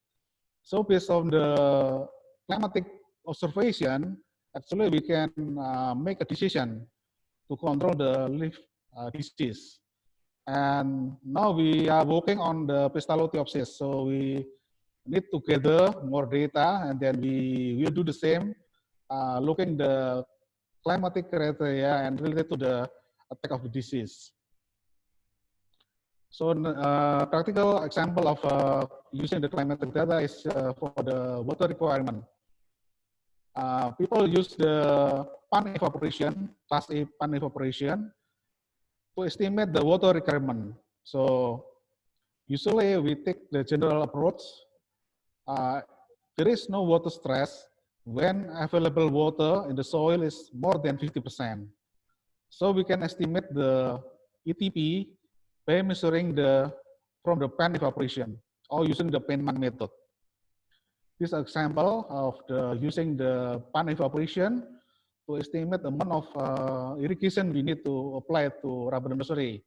So based on the climatic observation, actually we can uh, make a decision to control the leaf uh, disease. And now we are working on the pestalotiopsis. So we need to gather more data and then we will do the same, uh, looking the climatic criteria and related to the attack of the disease. So uh, practical example of uh, using the climatic data is uh, for the water requirement uh, people use the pan evaporation, class A pan evaporation, to estimate the water requirement. So usually we take the general approach. Uh, there is no water stress when available water in the soil is more than 50%. So we can estimate the ETP by measuring the from the pan evaporation or using the Penman method. This example of the using the pan evaporation to estimate the amount of uh, irrigation we need to apply to rubber nursery.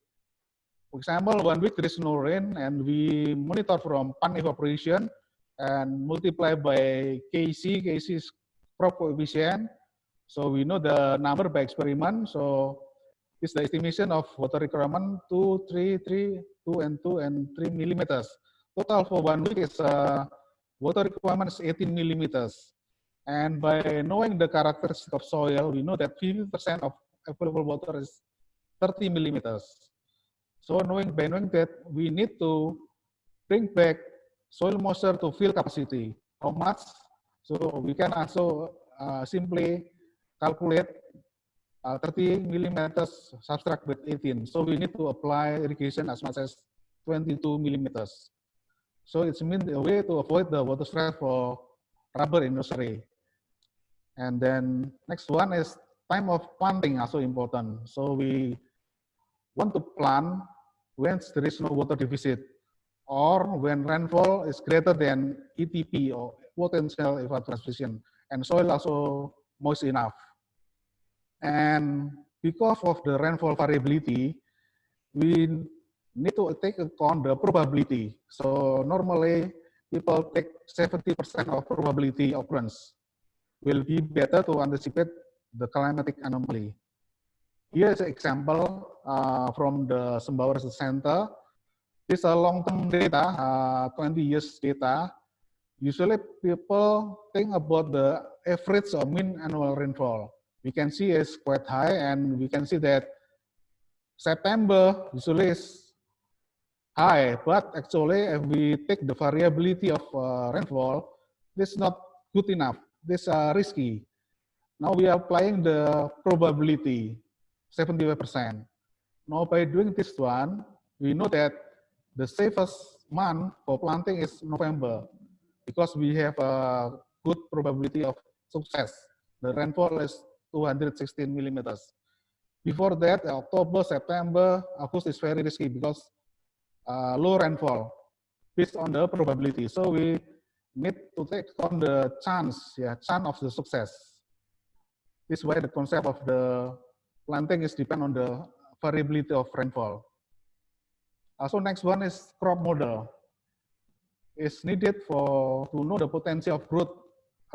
For example, one week there is no rain and we monitor from pan evaporation and multiply by KC, KC is crop coefficient. So we know the number by experiment. So it's the estimation of water requirement 2, 3, 3, 2 and 2 and 3 millimeters. Total for one week is uh, water requirement is 18 millimeters. And by knowing the characteristic of soil, we know that 50% of available water is 30 millimeters. So knowing by knowing that we need to bring back soil moisture to fill capacity. How much? So we can also uh, simply calculate uh, 30 millimeters subtract with 18. So we need to apply irrigation as much as 22 millimeters. So it's mean a way to avoid the water stress for rubber industry. And then next one is time of planting also important. So we want to plant when there is no water deficit or when rainfall is greater than ETP or potential evapotranspiration and soil also moist enough. And because of the rainfall variability, we need to take account the probability. So normally people take 70% of probability occurrence will be better to anticipate the climatic anomaly. Here's an example uh, from the Sembawa Center. This is a long-term data, uh, 20 years data. Usually people think about the average or mean annual rainfall. We can see it's quite high and we can see that September usually is high, but actually if we take the variability of uh, rainfall, this is not good enough. This is uh, risky. Now we are applying the probability, 75%. Now by doing this one, we know that the safest month for planting is November because we have a good probability of success. The rainfall is 216 millimeters. Before that, October, September, August is very risky because uh, low rainfall based on the probability. So we need to take on the chance, yeah, chance of the success. This is why the concept of the planting is depend on the variability of rainfall. Also, next one is crop model. It's needed for to know the potential of growth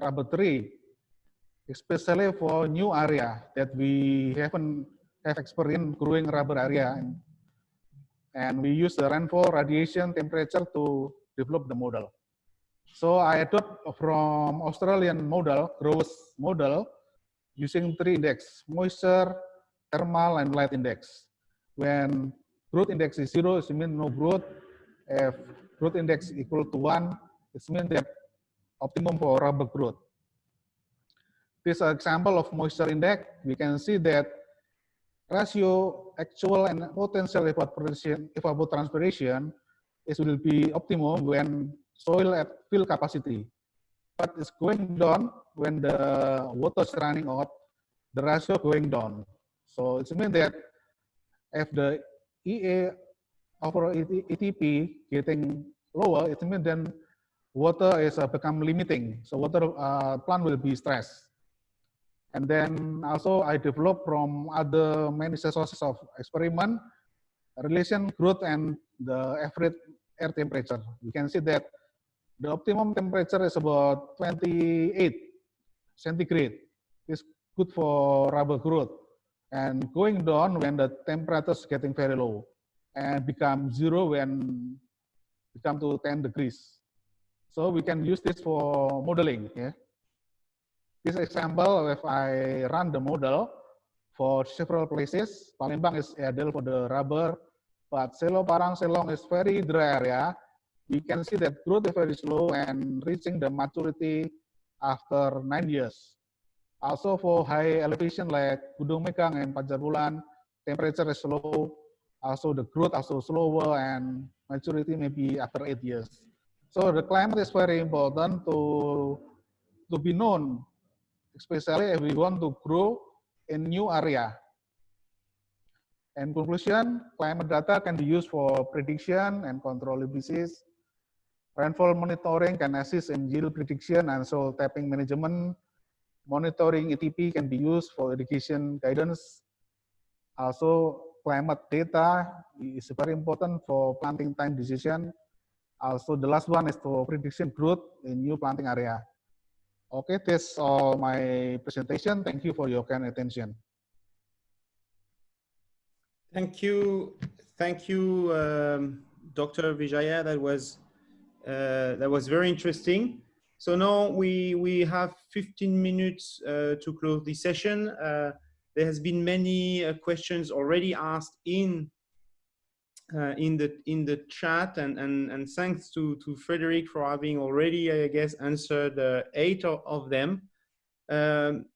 rubber tree, especially for new area that we haven't have experience growing rubber area. And, and we use the rainfall, radiation, temperature to develop the model. So I adopt from Australian model, growth model, using three index, moisture, thermal, and light index. When growth index is zero, it means no growth. If growth index equal to one, it means that optimum for rubber growth. This example of moisture index, we can see that ratio actual and potential evaporation, evapotranspiration is will be optimum when soil at fill capacity. But it's going down when the water is running out, the ratio going down. So it means that if the EA over ETP getting lower, it means then water is uh, become limiting. So water uh, plant will be stressed. And then also I develop from other many sources of experiment, relation growth and the average air temperature. You can see that the optimum temperature is about 28 centigrade. It's good for rubber growth. And going down when the temperature is getting very low and become zero when become to 10 degrees. So we can use this for modeling. Yeah. This example, if I run the model for several places, Palembang is ideal for the rubber, but Selo Parang Selong is very dry area. We can see that growth is very slow and reaching the maturity after nine years. Also for high elevation like Gunung Megang and Pajar temperature is low. Also the growth also slower and maturity maybe after eight years. So the climate is very important to to be known especially if we want to grow in new area. In conclusion, climate data can be used for prediction and control of disease. Rainfall monitoring can assist in yield prediction and soil tapping management. Monitoring ETP can be used for irrigation guidance. Also, climate data is very important for planting time decision. Also, the last one is for prediction growth in new planting area. Okay, that's all my presentation. Thank you for your kind attention. Thank you, thank you, um, Dr. Wijaya. That was uh, that was very interesting. So now we we have 15 minutes uh, to close the session. Uh, there has been many uh, questions already asked in uh, in the in the chat and and and thanks to to Frederick for having already I guess answered uh, eight of, of them. Um,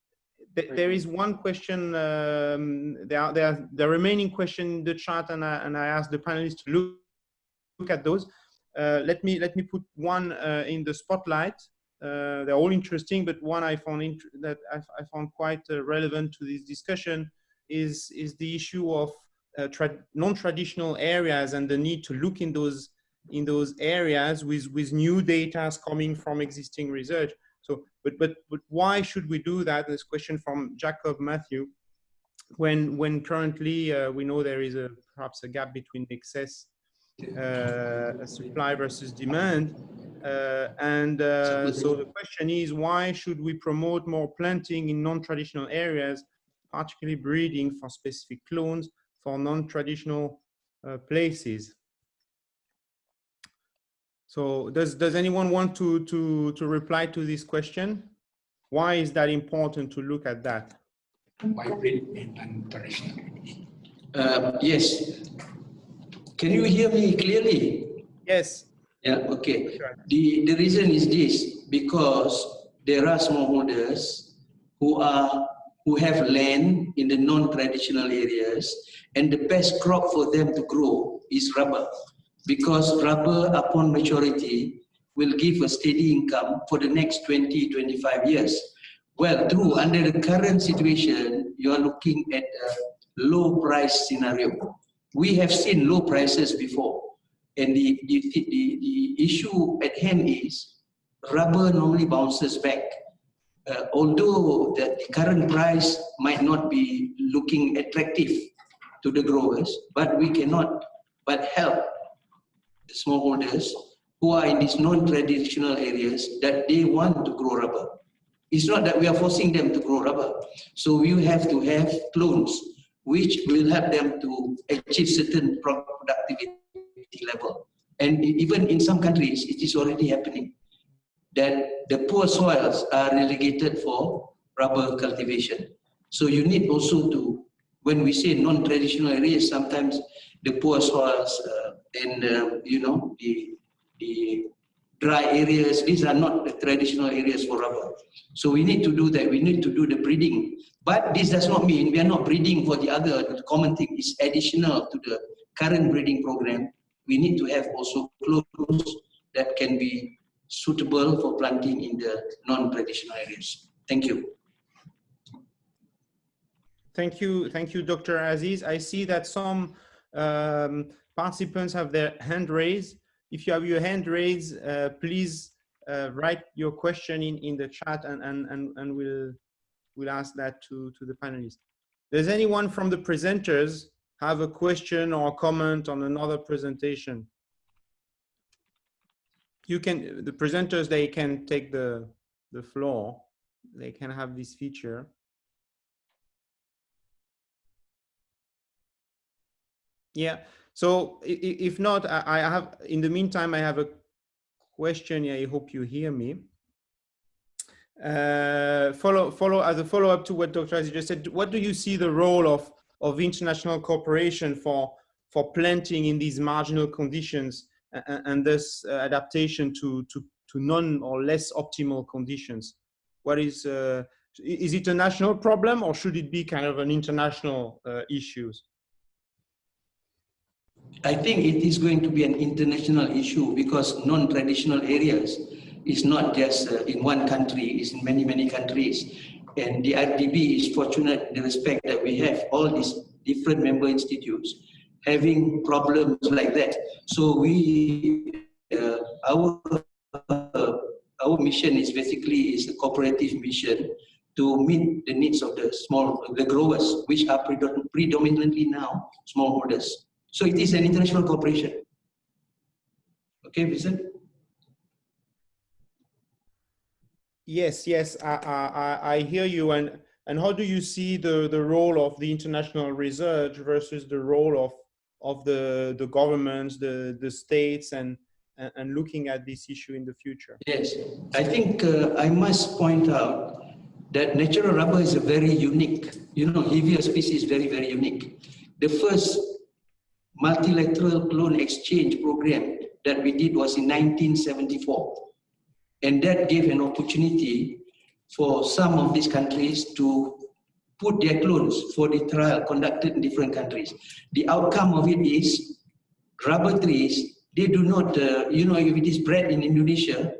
th there is one question. Um, there are there are the remaining question in the chat, and I and I asked the panelists to look look at those. Uh, let me let me put one uh, in the spotlight. Uh, they're all interesting, but one I found that I, I, found quite uh, relevant to this discussion is is the issue of non-traditional areas and the need to look in those in those areas with with new data coming from existing research. So, but but but why should we do that? This question from Jacob Matthew. When when currently uh, we know there is a perhaps a gap between excess uh, supply versus demand, uh, and uh, so the question is why should we promote more planting in non-traditional areas, particularly breeding for specific clones for non-traditional uh, places. So does, does anyone want to, to, to reply to this question? Why is that important to look at that? Why breed in non-traditional? Uh, yes. Can you hear me clearly? Yes. Yeah, okay. The, the reason is this, because there are smallholders who are who have land in the non-traditional areas and the best crop for them to grow is rubber because rubber upon maturity will give a steady income for the next 20 25 years. Well true under the current situation you are looking at a low price scenario. We have seen low prices before and the, the, the, the issue at hand is rubber normally bounces back uh, although the, the current price might not be looking attractive to the growers, but we cannot but help the smallholders who are in these non-traditional areas that they want to grow rubber. It's not that we are forcing them to grow rubber. So we have to have clones which will help them to achieve certain productivity level. And even in some countries, it is already happening that the poor soils are relegated for rubber cultivation. So you need also to, when we say non-traditional areas, sometimes the poor soils uh, and, uh, you know, the, the dry areas, these are not the traditional areas for rubber. So we need to do that, we need to do the breeding. But this does not mean we are not breeding for the other, the common thing is additional to the current breeding program. We need to have also clones that can be suitable for planting in the non-traditional areas. Thank you. Thank you, thank you, Dr. Aziz. I see that some um, participants have their hand raised. If you have your hand raised, uh, please uh, write your question in, in the chat and, and, and, and we'll, we'll ask that to, to the panelists. Does anyone from the presenters have a question or comment on another presentation? You can, the presenters, they can take the, the floor. They can have this feature. Yeah, so if not, I have, in the meantime, I have a question. I hope you hear me. Uh, follow, follow as a follow up to what Dr. Aziz just said, what do you see the role of, of international cooperation for, for planting in these marginal conditions and, thus uh, adaptation to, to, to non or less optimal conditions. What is, uh, is it a national problem or should it be kind of an international uh, issue? I think it is going to be an international issue because non-traditional areas is not just uh, in one country, it's in many, many countries. And the IRRDB is fortunate in the respect that we have all these different member institutes having problems like that. So we, uh, our uh, our mission is basically is a cooperative mission to meet the needs of the small the growers, which are predominantly now smallholders. So it is an international cooperation. Okay, Vincent. Yes, yes, I, I, I hear you. And and how do you see the the role of the international research versus the role of of the the governments, the the states, and and looking at this issue in the future? Yes, I think uh, I must point out that natural rubber is a very unique, you know, Hevea species very, very unique. The first multilateral clone exchange program that we did was in 1974. And that gave an opportunity for some of these countries to put their clones for the trial conducted in different countries. The outcome of it is rubber trees, they do not, uh, you know, if it is bred in Indonesia,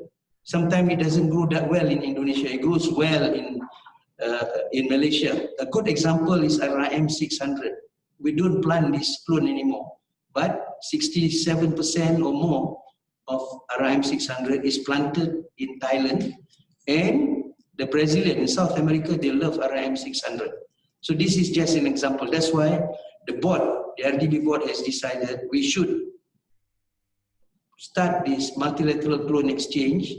sometimes it doesn't grow that well in Indonesia. It grows well in, uh, in Malaysia. A good example is RRIM 600. We don't plant this clone anymore, but 67% or more of RRIM 600 is planted in Thailand and the Brazilian in South America, they love RRIM 600. So this is just an example. That's why the board, the IRRDB board has decided we should start this multilateral clone exchange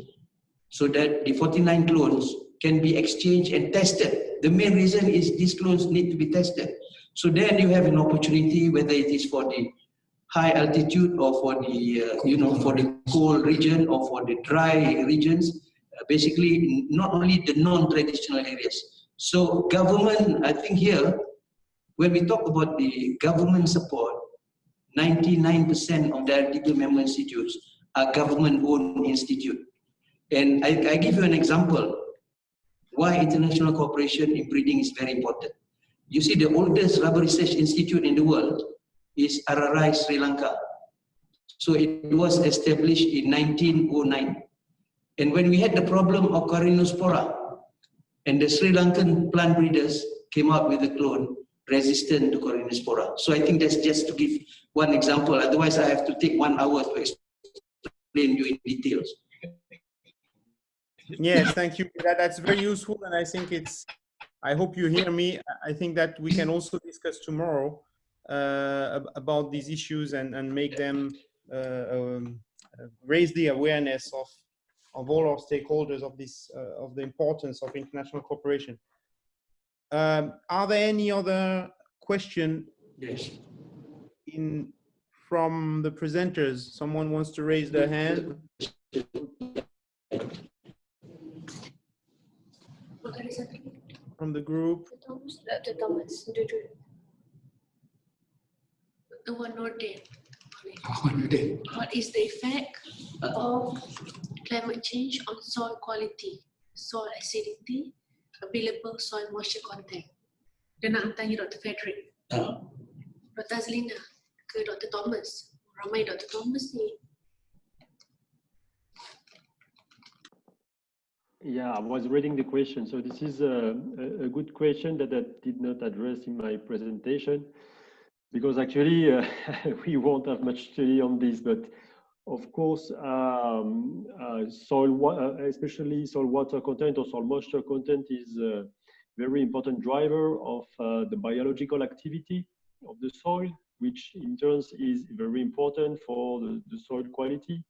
so that the 49 clones can be exchanged and tested. The main reason is these clones need to be tested. So then you have an opportunity, whether it is for the high altitude or for the, uh, you know, for the cold region or for the dry regions, Uh, basically not only the non-traditional areas. So government, I think here, when we talk about the government support, 99% of the IRRDB member institutes are government-owned institute. And I, I give you an example. why international cooperation in breeding is very important. You see, the oldest rubber research institute in the world is RRI Sri Lanka. So it was established in 1909. And when we had the problem of Corynespora, and the Sri Lankan plant breeders came out with a clone resistant to Corynespora. So I think that's just to give one example. Otherwise, I have to take one hour to explain you in details. Yes, thank you. That, that's very useful, and I think it's. I hope you hear me. I think that we can also discuss tomorrow uh, about these issues and and make them uh, um, raise the awareness of of all our stakeholders of this uh, of the importance of international cooperation. Um, are there any other question Yes. in from the presenters? Someone wants to raise their hand? From the group? Thomas, Dr. Thomas, duduk. The one note there. What is the effect of climate change on soil quality, soil acidity, available soil moisture content? Dia nak tanya Dr. Frederick. Uh, Dr. Azlina ke Dr. Thomas? Ramai Dr. Thomas ni. Yeah, I was reading the question. So this is a, a, a good question that I did not address in my presentation because actually uh, we won't have much study on this, but of course, um, uh, soil, uh, especially soil water content or soil moisture content is a very important driver of uh, the biological activity of the soil, which in turns is very important for the, the soil quality.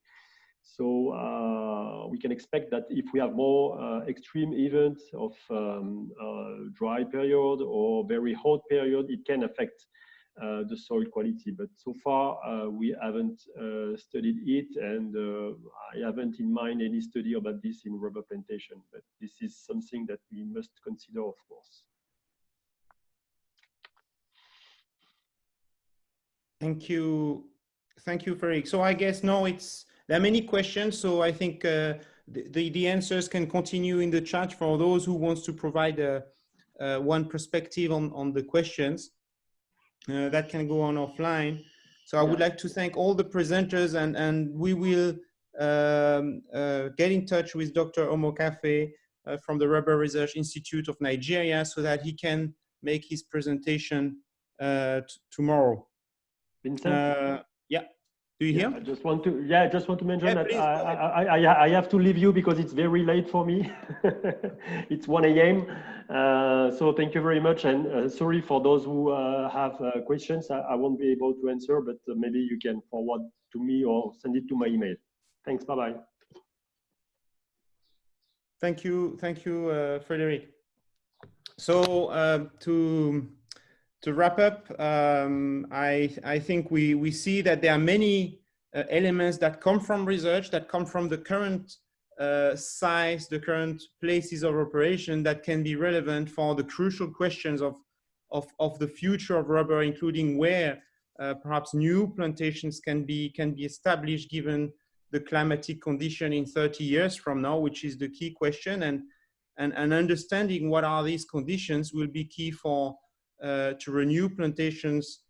So uh, we can expect that if we have more uh, extreme events of um, uh, dry period or very hot period, it can affect the soil quality. But so far, uh, we haven't uh, studied it, and uh, I haven't in mind any study about this in rubber plantation. But this is something that we must consider, of course. Thank you. Thank you, Frederick. So I guess no, it's, there are many questions. So I think uh, the, the, the answers can continue in the chat for those who wants to provide a, uh, one perspective on, on the questions. Uh, that can go on offline. So I would like to thank all the presenters and, and we will um, uh, get in touch with Dr. Omokhafe uh, from the Rubber Research Institute of Nigeria so that he can make his presentation uh, tomorrow. Vincent? Yeah. Do you Yeah, hear? I just want to, yeah, I just want to mention Yeah, that please, I. I, I, I- I have to leave you because it's very late for me. It's 1 a.m. Uh, so thank you very much. And uh, sorry for those who uh, have uh, questions. I, I won't be able to answer, but uh, maybe you can forward to me or send it to my email. Thanks. Bye-bye. Thank you, thank you, uh, Frederick. So uh, to to wrap up, um, I I think we we see that there are many uh, elements that come from research that come from the current uh, size, the current places of operation that can be relevant for the crucial questions of of of the future of rubber, including where uh, perhaps new plantations can be can be established given the climatic condition in 30 years from now, which is the key question. And, and, and understanding what are these conditions will be key for uh, to renew plantations.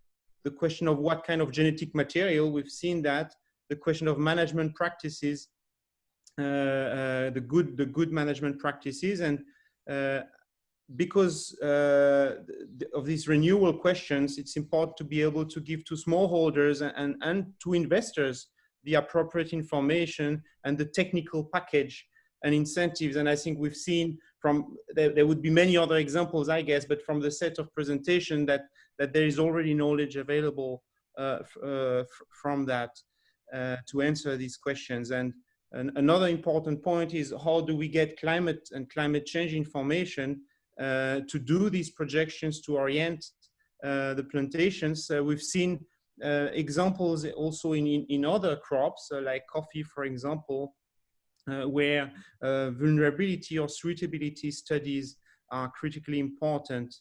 The question of what kind of genetic material, we've seen that. The question of management practices, uh, uh, the good the good management practices, and uh, because uh, of these renewal questions, it's important to be able to give to smallholders and, and to investors the appropriate information and the technical package and incentives. And I think we've seen from, there, there would be many other examples, I guess, but from the set of presentation that, that there is already knowledge available uh, uh, from that uh, to answer these questions. And, and another important point is how do we get climate and climate change information uh, to do these projections to orient uh, the plantations. Uh, we've seen examples also in, in, in other crops, like coffee, for example, where uh, vulnerability or suitability studies are critically important.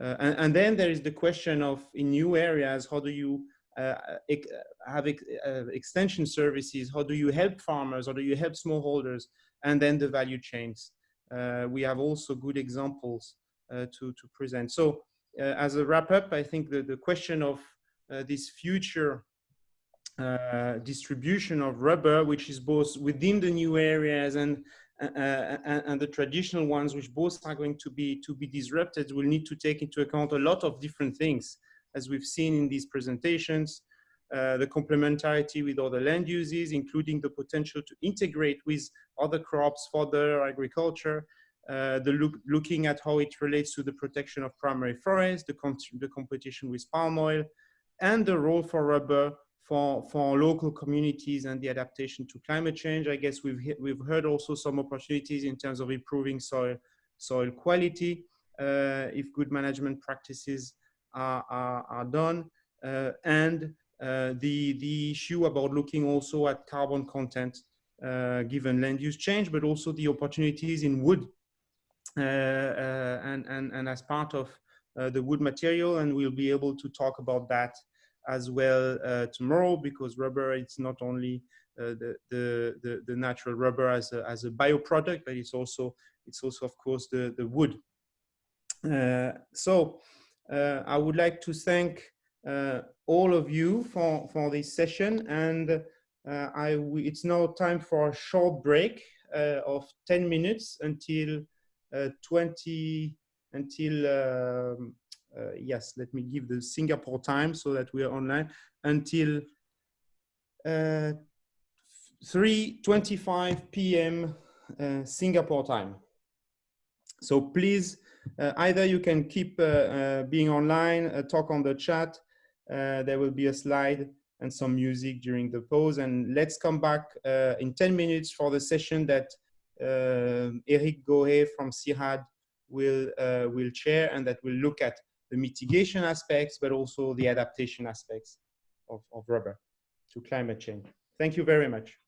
Uh, and, and then there is the question of in new areas, how do you uh, ex- have ex- uh, extension services? How do you help farmers? How do you help smallholders? And then the value chains. we have also good examples to, to present. So as a wrap up, I think the, the question of this future uh, distribution of rubber, which is both within the new areas and, uh, and, and the traditional ones, which both are going to be to be disrupted, will need to take into account a lot of different things, as we've seen in these presentations. Uh, the complementarity with other land uses, including the potential to integrate with other crops, for further agriculture, uh, the look, looking at how it relates to the protection of primary forests, the, the competition with palm oil, and the role for rubber for, for local communities and the adaptation to climate change. I guess we've, we've heard also some opportunities in terms of improving soil, soil quality uh, if good management practices are, are, are done. Uh, and uh, the, the issue about looking also at carbon content uh, given land use change, but also the opportunities in wood uh, uh, and, and, and as part of the wood material. And we'll be able to talk about that as well uh, tomorrow because rubber it's not only uh, the, the, the natural rubber as a, as a bioproduct but it's also it's also of course the the wood. Uh, so uh, I would like to thank uh, all of you for for this session and uh, I it's now time for a short break of 10 minutes until 20 until um, uh, yes, let me give the Singapore time so that we are online until uh, 3.25 p.m. Uh, Singapore time. So please, uh, either you can keep uh, uh, being online, talk on the chat. there will be a slide and some music during the pause. And let's come back in 10 minutes for the session that Eric Gohet from CIRAD will, will chair and that will look at the mitigation aspects, but also the adaptation aspects of, of rubber to climate change. Thank you very much.